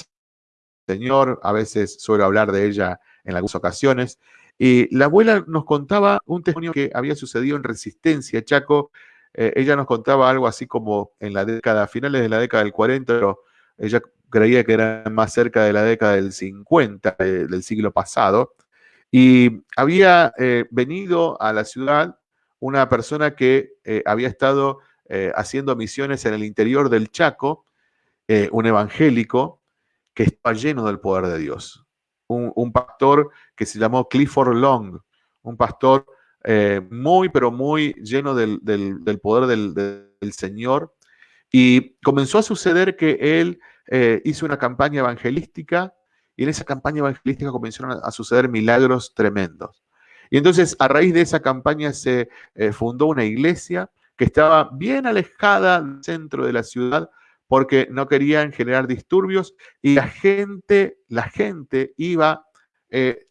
B: Señor, a veces suelo hablar de ella en algunas ocasiones. Y la abuela nos contaba un testimonio que había sucedido en Resistencia, Chaco. Eh, ella nos contaba algo así como en la década, finales de la década del 40, pero ella creía que era más cerca de la década del 50 del siglo pasado. Y había eh, venido a la ciudad una persona que eh, había estado haciendo misiones en el interior del Chaco, un evangélico que estaba lleno del poder de Dios un, pastor que se llamó Clifford Long, un pastor eh, muy, pero muy lleno del, poder del, Señor. Y comenzó a suceder que él eh, hizo una campaña evangelística y en esa campaña evangelística comenzaron a, suceder milagros tremendos. Y entonces a raíz de esa campaña se eh, fundó una iglesia que estaba bien alejada del centro de la ciudad, porque no querían generar disturbios y la gente, la gente iba eh,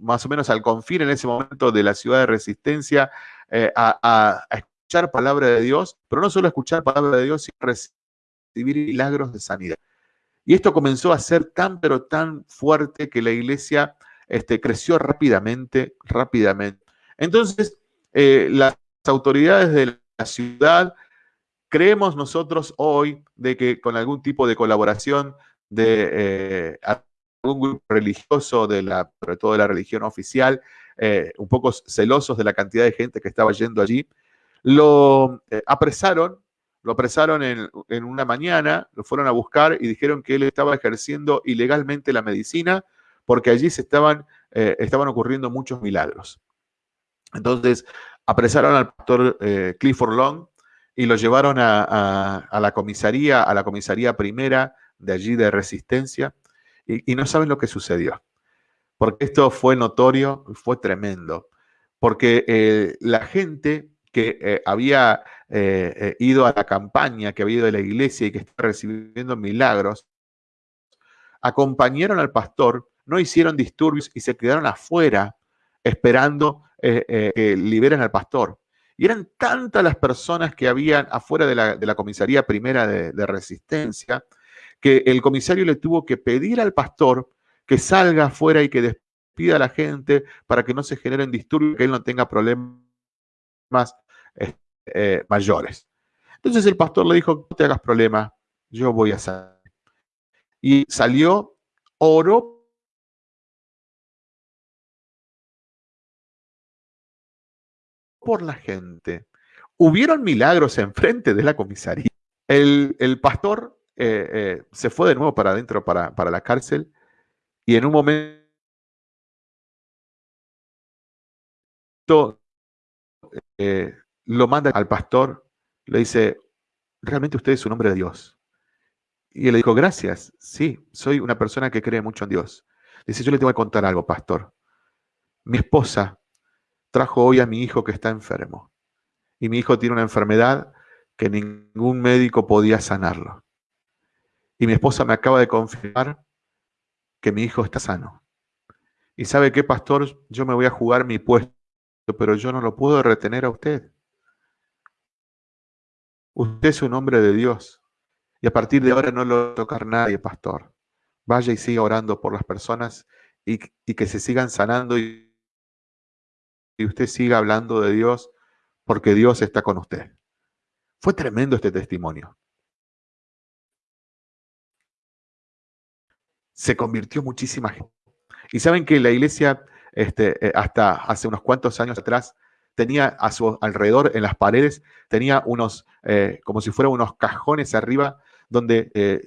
B: más o menos al confín en ese momento de la ciudad de resistencia eh, a, escuchar palabra de Dios, pero no solo escuchar palabra de Dios, sino recibir milagros de sanidad. Y esto comenzó a ser tan, pero tan fuerte que la iglesia este, creció rápidamente, rápidamente. Entonces, eh, las autoridades de la ciudad Creemos nosotros hoy de que con algún tipo de colaboración de eh, algún grupo religioso, de la, sobre todo de la religión oficial, eh, un poco celosos de la cantidad de gente que estaba yendo allí, lo eh, apresaron, lo apresaron en, una mañana, lo fueron a buscar y dijeron que él estaba ejerciendo ilegalmente la medicina porque allí se estaban, estaban ocurriendo muchos milagros. Entonces, apresaron al pastor Clifford Long, y lo llevaron a, la comisaría, a la comisaría primera de allí de Resistencia, y, no saben lo que sucedió. Porque esto fue notorio, fue tremendo. Porque eh, la gente que eh, había eh, ido a la campaña, que había ido a la iglesia y que estaba recibiendo milagros, acompañaron al pastor, no hicieron disturbios y se quedaron afuera esperando que liberen al pastor. Y eran tantas las personas que habían afuera de la, comisaría primera de, resistencia que el comisario le tuvo que pedir al pastor que salga afuera y que despida a la gente para que no se generen disturbios, que él no tenga problemas eh, eh, mayores. Entonces el pastor le dijo, no te hagas problema, yo voy a salir. Y salió, oró por la gente. Hubieron milagros enfrente de la comisaría. El, pastor eh, eh, se fue de nuevo para adentro, para, para la cárcel, y en un momento eh, lo manda al pastor, le dice, realmente usted es un hombre de Dios. Y él le dijo, gracias, sí, soy una persona que cree mucho en Dios. Dice, yo le tengo que contar algo, pastor. Mi esposa trajo hoy a mi hijo que está enfermo. Y mi hijo tiene una enfermedad que ningún médico podía sanarlo. Y mi esposa me acaba de confirmar que mi hijo está sano. Y sabe qué, pastor, yo me voy a jugar mi puesto, pero yo no lo puedo retener a usted. Usted es un hombre de Dios. Y a partir de ahora no lo va a tocar nadie, pastor. Vaya y siga orando por las personas y, y que se sigan sanando y y usted siga hablando de Dios porque Dios está con usted. Fue tremendo este testimonio. Se convirtió muchísima gente. Y saben que la iglesia, este, eh, hasta hace unos cuantos años atrás, tenía a su alrededor, en las paredes, tenía unos, eh, como si fueran unos cajones arriba, donde eh,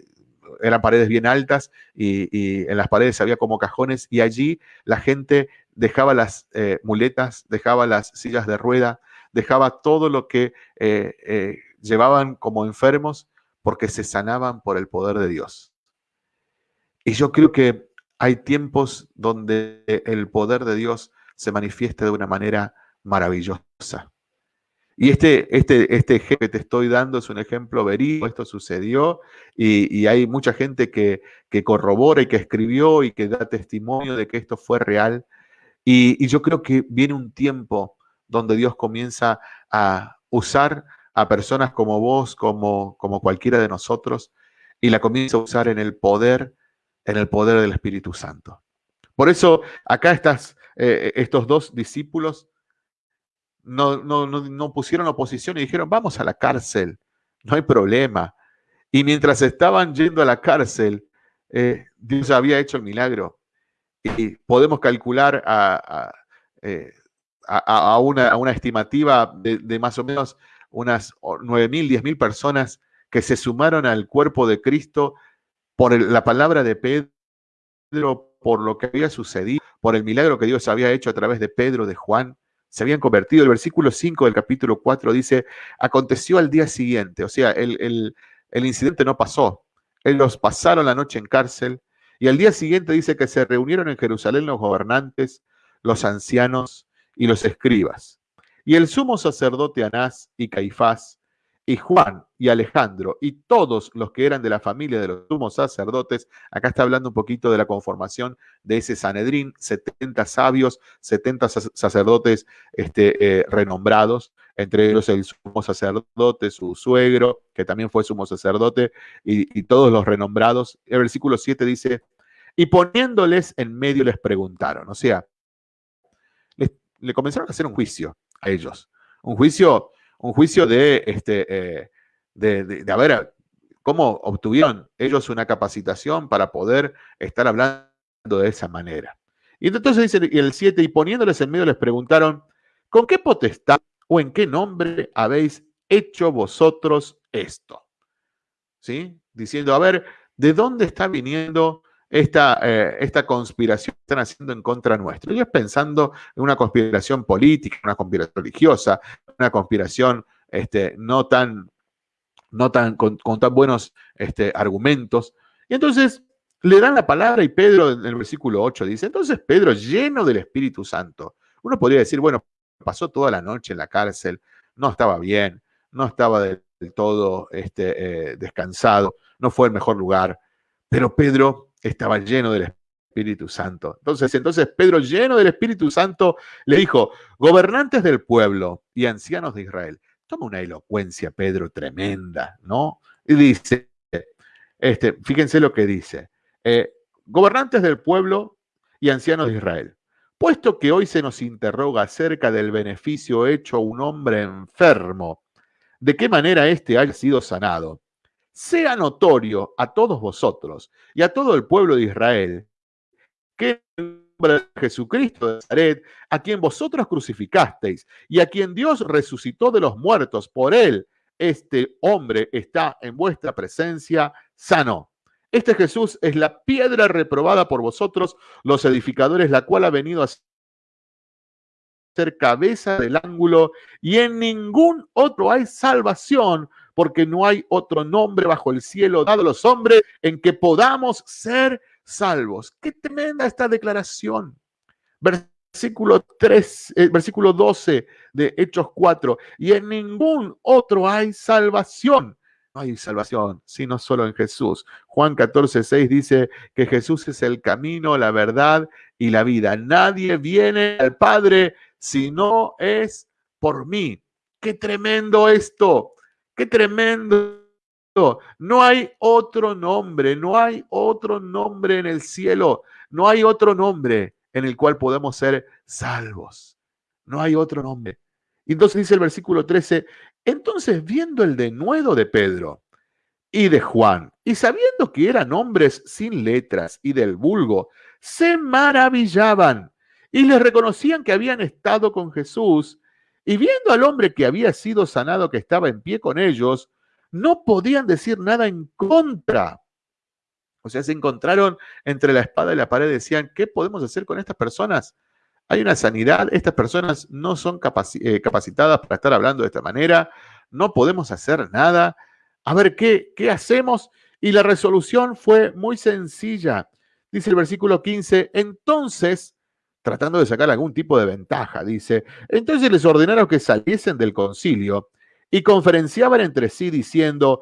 B: eran paredes bien altas y, en las paredes había como cajones y allí la gente dejaba las muletas, dejaba las sillas de rueda, dejaba todo lo que llevaban como enfermos porque se sanaban por el poder de Dios. Y yo creo que hay tiempos donde el poder de Dios se manifiesta de una manera maravillosa. Y este, este, este ejemplo que te estoy dando es un ejemplo verídico, esto sucedió y, hay mucha gente que, que, corrobora y que escribió y que da testimonio de que esto fue real. Y, yo creo que viene un tiempo donde Dios comienza a usar a personas como vos, como, como cualquiera de nosotros, y la comienza a usar en el poder, en el poder del Espíritu Santo. Por eso acá estas, eh, estos dos discípulos no, no, pusieron oposición y dijeron, vamos a la cárcel, no hay problema. Y mientras estaban yendo a la cárcel, eh, Dios había hecho el milagro. Y podemos calcular a, eh, una, una, estimativa de, más o menos unas 9.000, 10.000 personas que se sumaron al cuerpo de Cristo por la palabra de Pedro, por lo que había sucedido, por el milagro que Dios había hecho a través de Pedro, de Juan, se habían convertido. El versículo 5 del capítulo 4 dice, aconteció al día siguiente, o sea, el, el incidente no pasó. Ellos pasaron la noche en cárcel y al día siguiente dice que se reunieron en Jerusalén los gobernantes, los ancianos y los escribas. Y el sumo sacerdote Anás y Caifás y Juan y Alejandro y todos los que eran de la familia de los sumos sacerdotes, acá está hablando un poquito de la conformación de ese Sanedrín, 70 sabios, 70 sacerdotes este, eh, renombrados, entre ellos el sumo sacerdote, su suegro, que también fue sumo sacerdote, y, todos los renombrados. El versículo 7 dice, y poniéndoles en medio les preguntaron, o sea, le comenzaron a hacer un juicio a ellos, un juicio un juicio de, este, eh, de, de, a ver cómo obtuvieron ellos una capacitación para poder estar hablando de esa manera. Y entonces dice el 7, y poniéndoles en medio les preguntaron, ¿con qué potestad o en qué nombre habéis hecho vosotros esto? ¿Sí? Diciendo, a ver, ¿de dónde está viniendo esta, eh, esta conspiración que están haciendo en contra nuestro. Ellos pensando en una conspiración política, una conspiración religiosa, una conspiración este, no tan, no tan, con, tan buenos este, argumentos. Y entonces le dan la palabra y Pedro en el versículo 8 dice, entonces Pedro lleno del Espíritu Santo. Uno podría decir, bueno, pasó toda la noche en la cárcel, no estaba bien, no estaba del, todo este, eh, descansado, no fue el mejor lugar. Pero Pedro estaba lleno del Espíritu Santo. Entonces, entonces Pedro, lleno del Espíritu Santo, le dijo, gobernantes del pueblo y ancianos de Israel. Toma una elocuencia, Pedro, tremenda, ¿no? Y dice, este, fíjense lo que dice, eh, gobernantes del pueblo y ancianos de Israel. Puesto que hoy se nos interroga acerca del beneficio hecho a un hombre enfermo, de qué manera éste haya sido sanado, sea notorio a todos vosotros y a todo el pueblo de Israel Jesucristo de Nazaret, a quien vosotros crucificasteis y a quien Dios resucitó de los muertos, por él este hombre está en vuestra presencia sano. Este Jesús es la piedra reprobada por vosotros, los edificadores, la cual ha venido a ser cabeza del ángulo, y en ningún otro hay salvación, porque no hay otro nombre bajo el cielo dado a los hombres en que podamos ser salvos. Qué tremenda esta declaración. Versículo 3, eh, versículo 12 de Hechos 4. Y en ningún otro hay salvación. No hay salvación, sino solo en Jesús. Juan 14, 6 dice que Jesús es el camino, la verdad y la vida. Nadie viene al Padre si no es por mí. Qué tremendo esto. Qué tremendo. No hay otro nombre, no hay otro nombre en el cielo, no hay otro nombre en el cual podemos ser salvos. No hay otro nombre. Entonces dice el versículo 13, entonces viendo el denuedo de Pedro y de Juan, y sabiendo que eran hombres sin letras y del vulgo, se maravillaban y les reconocían que habían estado con Jesús y viendo al hombre que había sido sanado, que estaba en pie con ellos, no podían decir nada en contra. O sea, se encontraron entre la espada y la pared, decían, ¿qué podemos hacer con estas personas? Hay una sanidad, estas personas no son eh, capacitadas para estar hablando de esta manera, no podemos hacer nada. A ver, ¿qué, ¿qué hacemos? Y la resolución fue muy sencilla. Dice el versículo 15, entonces tratando de sacar algún tipo de ventaja, dice. Entonces les ordenaron que saliesen del concilio y conferenciaban entre sí diciendo,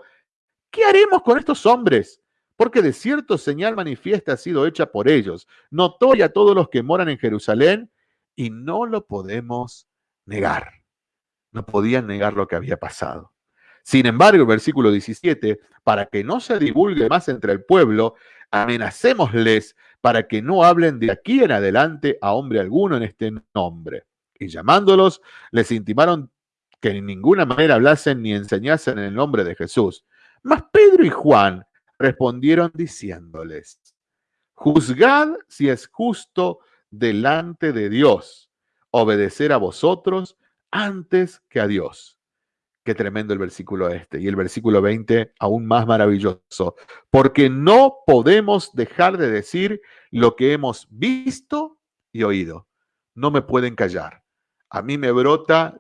B: ¿qué haremos con estos hombres? Porque de cierto señal manifiesta ha sido hecha por ellos, notoria a todos los que moran en Jerusalén, y no lo podemos negar. No podían negar lo que había pasado. Sin embargo, el versículo 17, para que no se divulgue más entre el pueblo, amenacémosles para que no hablen de aquí en adelante a hombre alguno en este nombre. Y llamándolos, les intimaron que en ninguna manera hablasen ni enseñasen en el nombre de Jesús. Mas Pedro y Juan respondieron diciéndoles, juzgad si es justo delante de Dios obedecer a vosotros antes que a Dios. Qué tremendo el versículo este. Y el versículo 20, aún más maravilloso. Porque no podemos dejar de decir lo que hemos visto y oído. No me pueden callar. A mí me brota,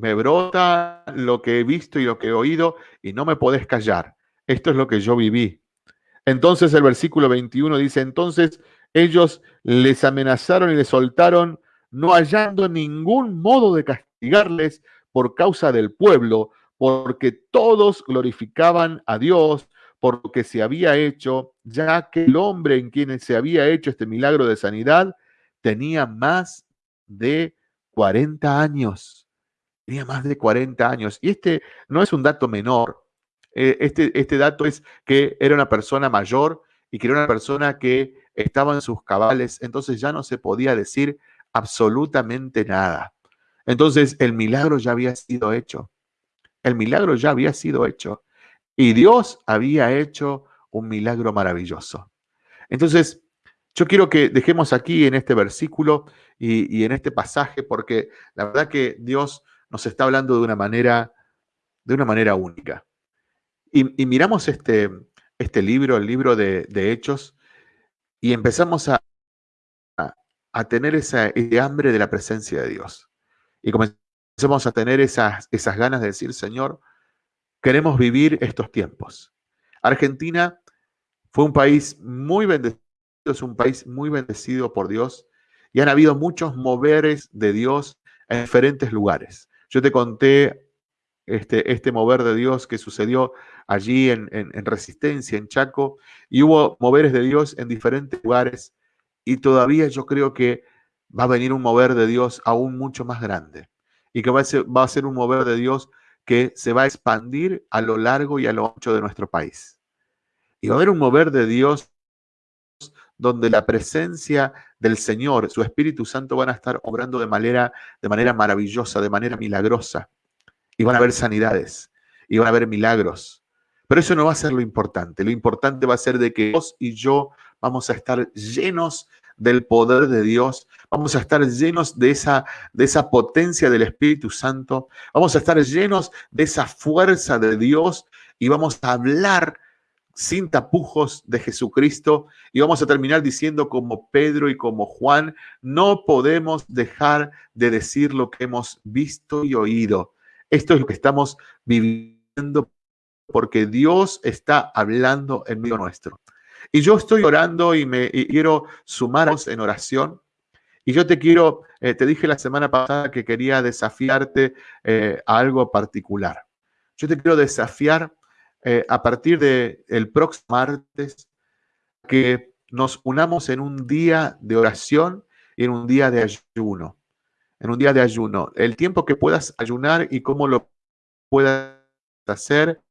B: me brota lo que he visto y lo que he oído y no me podés callar. Esto es lo que yo viví. Entonces el versículo 21 dice, entonces ellos les amenazaron y les soltaron, no hallando ningún modo de castigarles por causa del pueblo, porque todos glorificaban a Dios por lo que se había hecho, ya que el hombre en quien se había hecho este milagro de sanidad tenía más de 40 años. Tenía más de 40 años. Y este no es un dato menor. Eh, este, este dato es que era una persona mayor y que era una persona que estaba en sus cabales, entonces ya no se podía decir absolutamente nada. Entonces el milagro ya había sido hecho. El milagro ya había sido hecho. Y Dios había hecho un milagro maravilloso. Entonces, yo quiero que dejemos aquí en este versículo y, en este pasaje, porque la verdad que Dios nos está hablando de una manera, de una manera única. Y, miramos este, este libro, el libro de, Hechos, y empezamos a, a, tener esa, ese hambre de la presencia de Dios. Y comenzamos a tener esas, esas ganas de decir, Señor, queremos vivir estos tiempos. Argentina fue un país muy bendecido, es un país muy bendecido por Dios y han habido muchos moveres de Dios en diferentes lugares. Yo te conté este, este mover de Dios que sucedió allí en, en, Resistencia, en Chaco, y hubo moveres de Dios en diferentes lugares y todavía yo creo que va a venir un mover de Dios aún mucho más grande y que va a ser, va a ser un mover de Dios que se va a expandir a lo largo y a lo ancho de nuestro país. Y va a haber un mover de Dios donde la presencia del Señor, su Espíritu Santo van a estar obrando de manera, de manera maravillosa, de manera milagrosa. Y van a haber sanidades, y van a haber milagros. Pero eso no va a ser lo importante. Lo importante va a ser de que vos y yo vamos a estar llenos del poder de Dios, vamos a estar llenos de esa, de esa potencia del Espíritu Santo, vamos a estar llenos de esa fuerza de Dios y vamos a hablar sin tapujos de Jesucristo y vamos a terminar diciendo como Pedro y como Juan, no podemos dejar de decir lo que hemos visto y oído. Esto es lo que estamos viviendo porque Dios está hablando en medio nuestro. Y yo estoy orando y me quiero sumaros en oración. Y yo te quiero, eh, te dije la semana pasada que quería desafiarte eh, a algo particular. Yo te quiero desafiar eh, a partir del el próximo martes que nos unamos en un día de oración y en un día de ayuno. En un día de ayuno. El tiempo que puedas ayunar y cómo lo puedas hacer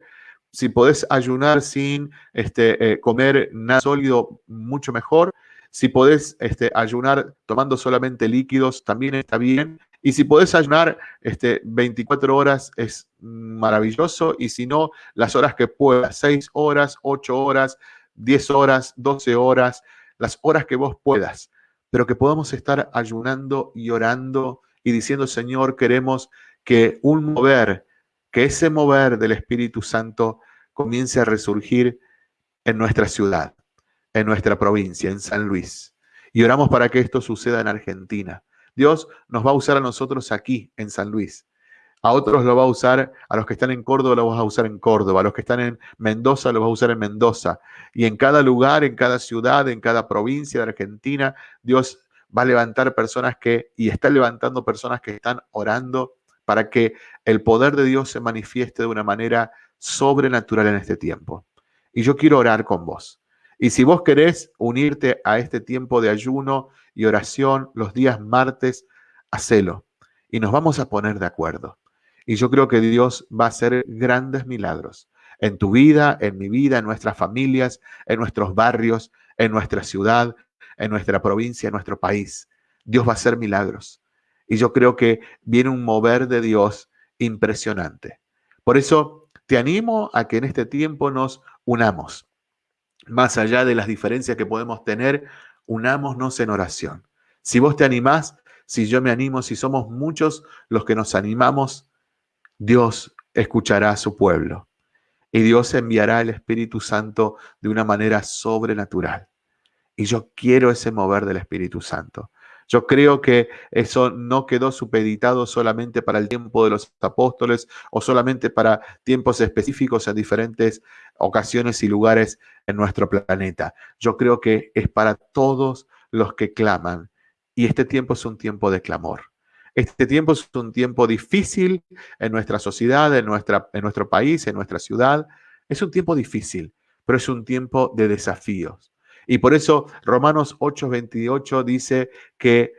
B: si podés ayunar sin este, eh, comer nada sólido, mucho mejor. Si podés este, ayunar tomando solamente líquidos, también está bien. Y si podés ayunar este, 24 horas, es maravilloso. Y si no, las horas que puedas, 6 horas, 8 horas, 10 horas, 12 horas, las horas que vos puedas. Pero que podamos estar ayunando y orando y diciendo, Señor, queremos que un mover que ese mover del Espíritu Santo comience a resurgir en nuestra ciudad, en nuestra provincia, en San Luis. Y oramos para que esto suceda en Argentina. Dios nos va a usar a nosotros aquí, en San Luis. A otros lo va a usar, a los que están en Córdoba lo va a usar en Córdoba, a los que están en Mendoza lo va a usar en Mendoza. Y en cada lugar, en cada ciudad, en cada provincia de Argentina, Dios va a levantar personas que, y está levantando personas que están orando para que el poder de Dios se manifieste de una manera sobrenatural en este tiempo. Y yo quiero orar con vos. Y si vos querés unirte a este tiempo de ayuno y oración los días martes, hacelo. Y nos vamos a poner de acuerdo. Y yo creo que Dios va a hacer grandes milagros en tu vida, en mi vida, en nuestras familias, en nuestros barrios, en nuestra ciudad, en nuestra provincia, en nuestro país. Dios va a hacer milagros. Y yo creo que viene un mover de Dios impresionante. Por eso te animo a que en este tiempo nos unamos. Más allá de las diferencias que podemos tener, unámonos en oración. Si vos te animás, si yo me animo, si somos muchos los que nos animamos, Dios escuchará a su pueblo y Dios enviará el Espíritu Santo de una manera sobrenatural. Y yo quiero ese mover del Espíritu Santo. Yo creo que eso no quedó supeditado solamente para el tiempo de los apóstoles o solamente para tiempos específicos en diferentes ocasiones y lugares en nuestro planeta. Yo creo que es para todos los que claman. Y este tiempo es un tiempo de clamor. Este tiempo es un tiempo difícil en nuestra sociedad, en, nuestra, en nuestro país, en nuestra ciudad. Es un tiempo difícil, pero es un tiempo de desafíos. Y por eso Romanos 8:28 dice que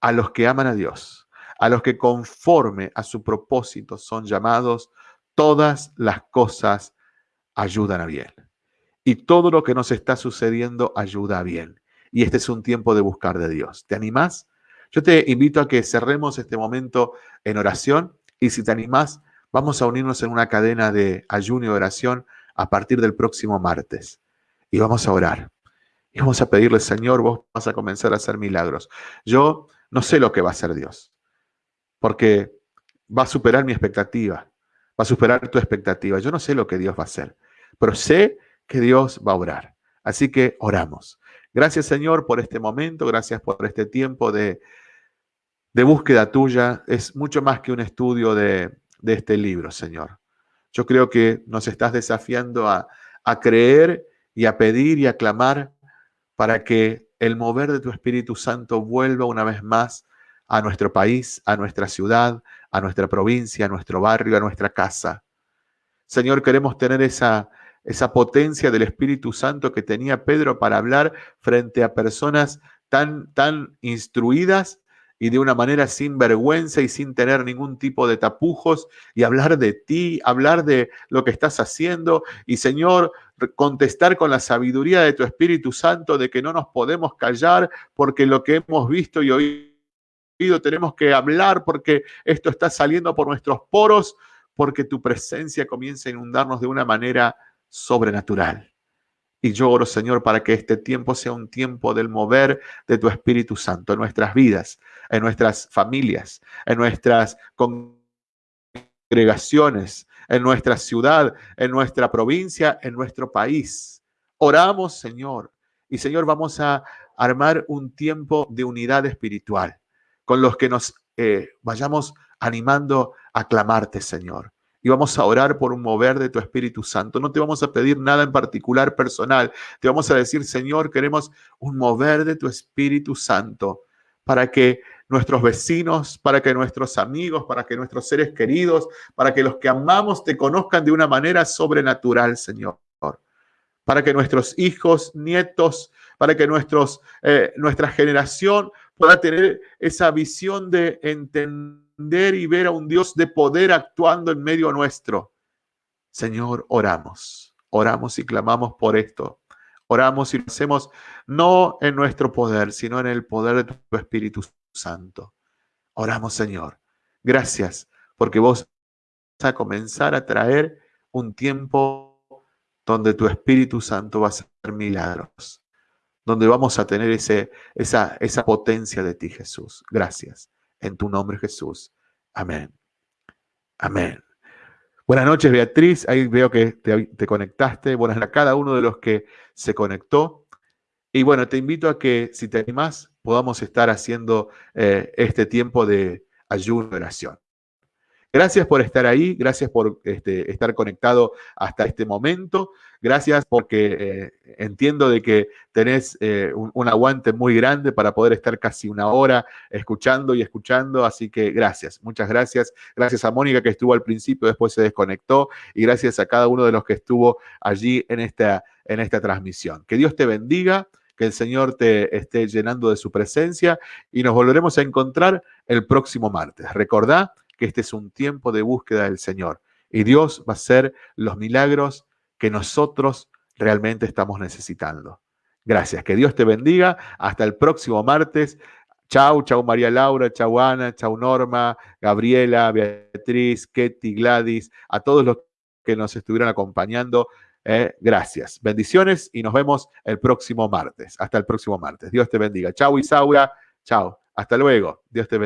B: a los que aman a Dios, a los que conforme a su propósito son llamados, todas las cosas ayudan a bien. Y todo lo que nos está sucediendo ayuda a bien. Y este es un tiempo de buscar de Dios. ¿Te animás? Yo te invito a que cerremos este momento en oración y si te animás, vamos a unirnos en una cadena de ayuno y oración a partir del próximo martes. Y vamos a orar. Y vamos a pedirle, Señor, vos vas a comenzar a hacer milagros. Yo no sé lo que va a hacer Dios, porque va a superar mi expectativa, va a superar tu expectativa. Yo no sé lo que Dios va a hacer, pero sé que Dios va a orar. Así que oramos. Gracias, Señor, por este momento, gracias por este tiempo de, de búsqueda tuya. Es mucho más que un estudio de, de, este libro, Señor. Yo creo que nos estás desafiando a, a creer y a pedir y a clamar para que el mover de tu Espíritu Santo vuelva una vez más a nuestro país, a nuestra ciudad, a nuestra provincia, a nuestro barrio, a nuestra casa. Señor, queremos tener esa, esa potencia del Espíritu Santo que tenía Pedro para hablar frente a personas tan, tan instruidas y de una manera sin vergüenza y sin tener ningún tipo de tapujos y hablar de ti, hablar de lo que estás haciendo y Señor, contestar con la sabiduría de tu Espíritu Santo de que no nos podemos callar porque lo que hemos visto y oído tenemos que hablar porque esto está saliendo por nuestros poros porque tu presencia comienza a inundarnos de una manera sobrenatural. Y yo oro, Señor, para que este tiempo sea un tiempo del mover de tu Espíritu Santo en nuestras vidas, en nuestras familias, en nuestras congregaciones, en nuestra ciudad, en nuestra provincia, en nuestro país. Oramos, Señor. Y Señor, vamos a armar un tiempo de unidad espiritual con los que nos eh, vayamos animando a clamarte, Señor y vamos a orar por un mover de tu Espíritu Santo. No te vamos a pedir nada en particular personal. Te vamos a decir, Señor, queremos un mover de tu Espíritu Santo para que nuestros vecinos, para que nuestros amigos, para que nuestros seres queridos, para que los que amamos te conozcan de una manera sobrenatural, Señor. Para que nuestros hijos, nietos, para que nuestros, eh, nuestra generación pueda tener esa visión de entender y ver a un Dios de poder actuando en medio nuestro. Señor, oramos, oramos y clamamos por esto. Oramos y lo hacemos no en nuestro poder, sino en el poder de tu Espíritu Santo. Oramos, Señor. Gracias, porque vos vas a comenzar a traer un tiempo donde tu Espíritu Santo va a hacer milagros, donde vamos a tener ese, esa, esa potencia de ti, Jesús. Gracias en tu nombre Jesús. Amén. Amén. Buenas noches, Beatriz. Ahí veo que te, conectaste. Buenas a cada uno de los que se conectó. Y bueno, te invito a que si te animás, podamos estar haciendo eh, este tiempo de ayuno y oración. Gracias por estar ahí, gracias por este, estar conectado hasta este momento, gracias porque eh, entiendo de que tenés eh, un, aguante muy grande para poder estar casi una hora escuchando y escuchando, así que gracias, muchas gracias. Gracias a Mónica que estuvo al principio, después se desconectó y gracias a cada uno de los que estuvo allí en esta, en esta transmisión. Que Dios te bendiga que el Señor te esté llenando de su presencia y nos volveremos a encontrar el próximo martes. Recordá que este es un tiempo de búsqueda del Señor. Y Dios va a hacer los milagros que nosotros realmente estamos necesitando. Gracias, que Dios te bendiga. Hasta el próximo martes. Chau, chau María Laura, chau Ana, chau Norma, Gabriela, Beatriz, Ketty, Gladys, a todos los que nos estuvieron acompañando. Eh, gracias. Bendiciones y nos vemos el próximo martes. Hasta el próximo martes. Dios te bendiga. Chau Isaura. Chau. Hasta luego. Dios te bendiga.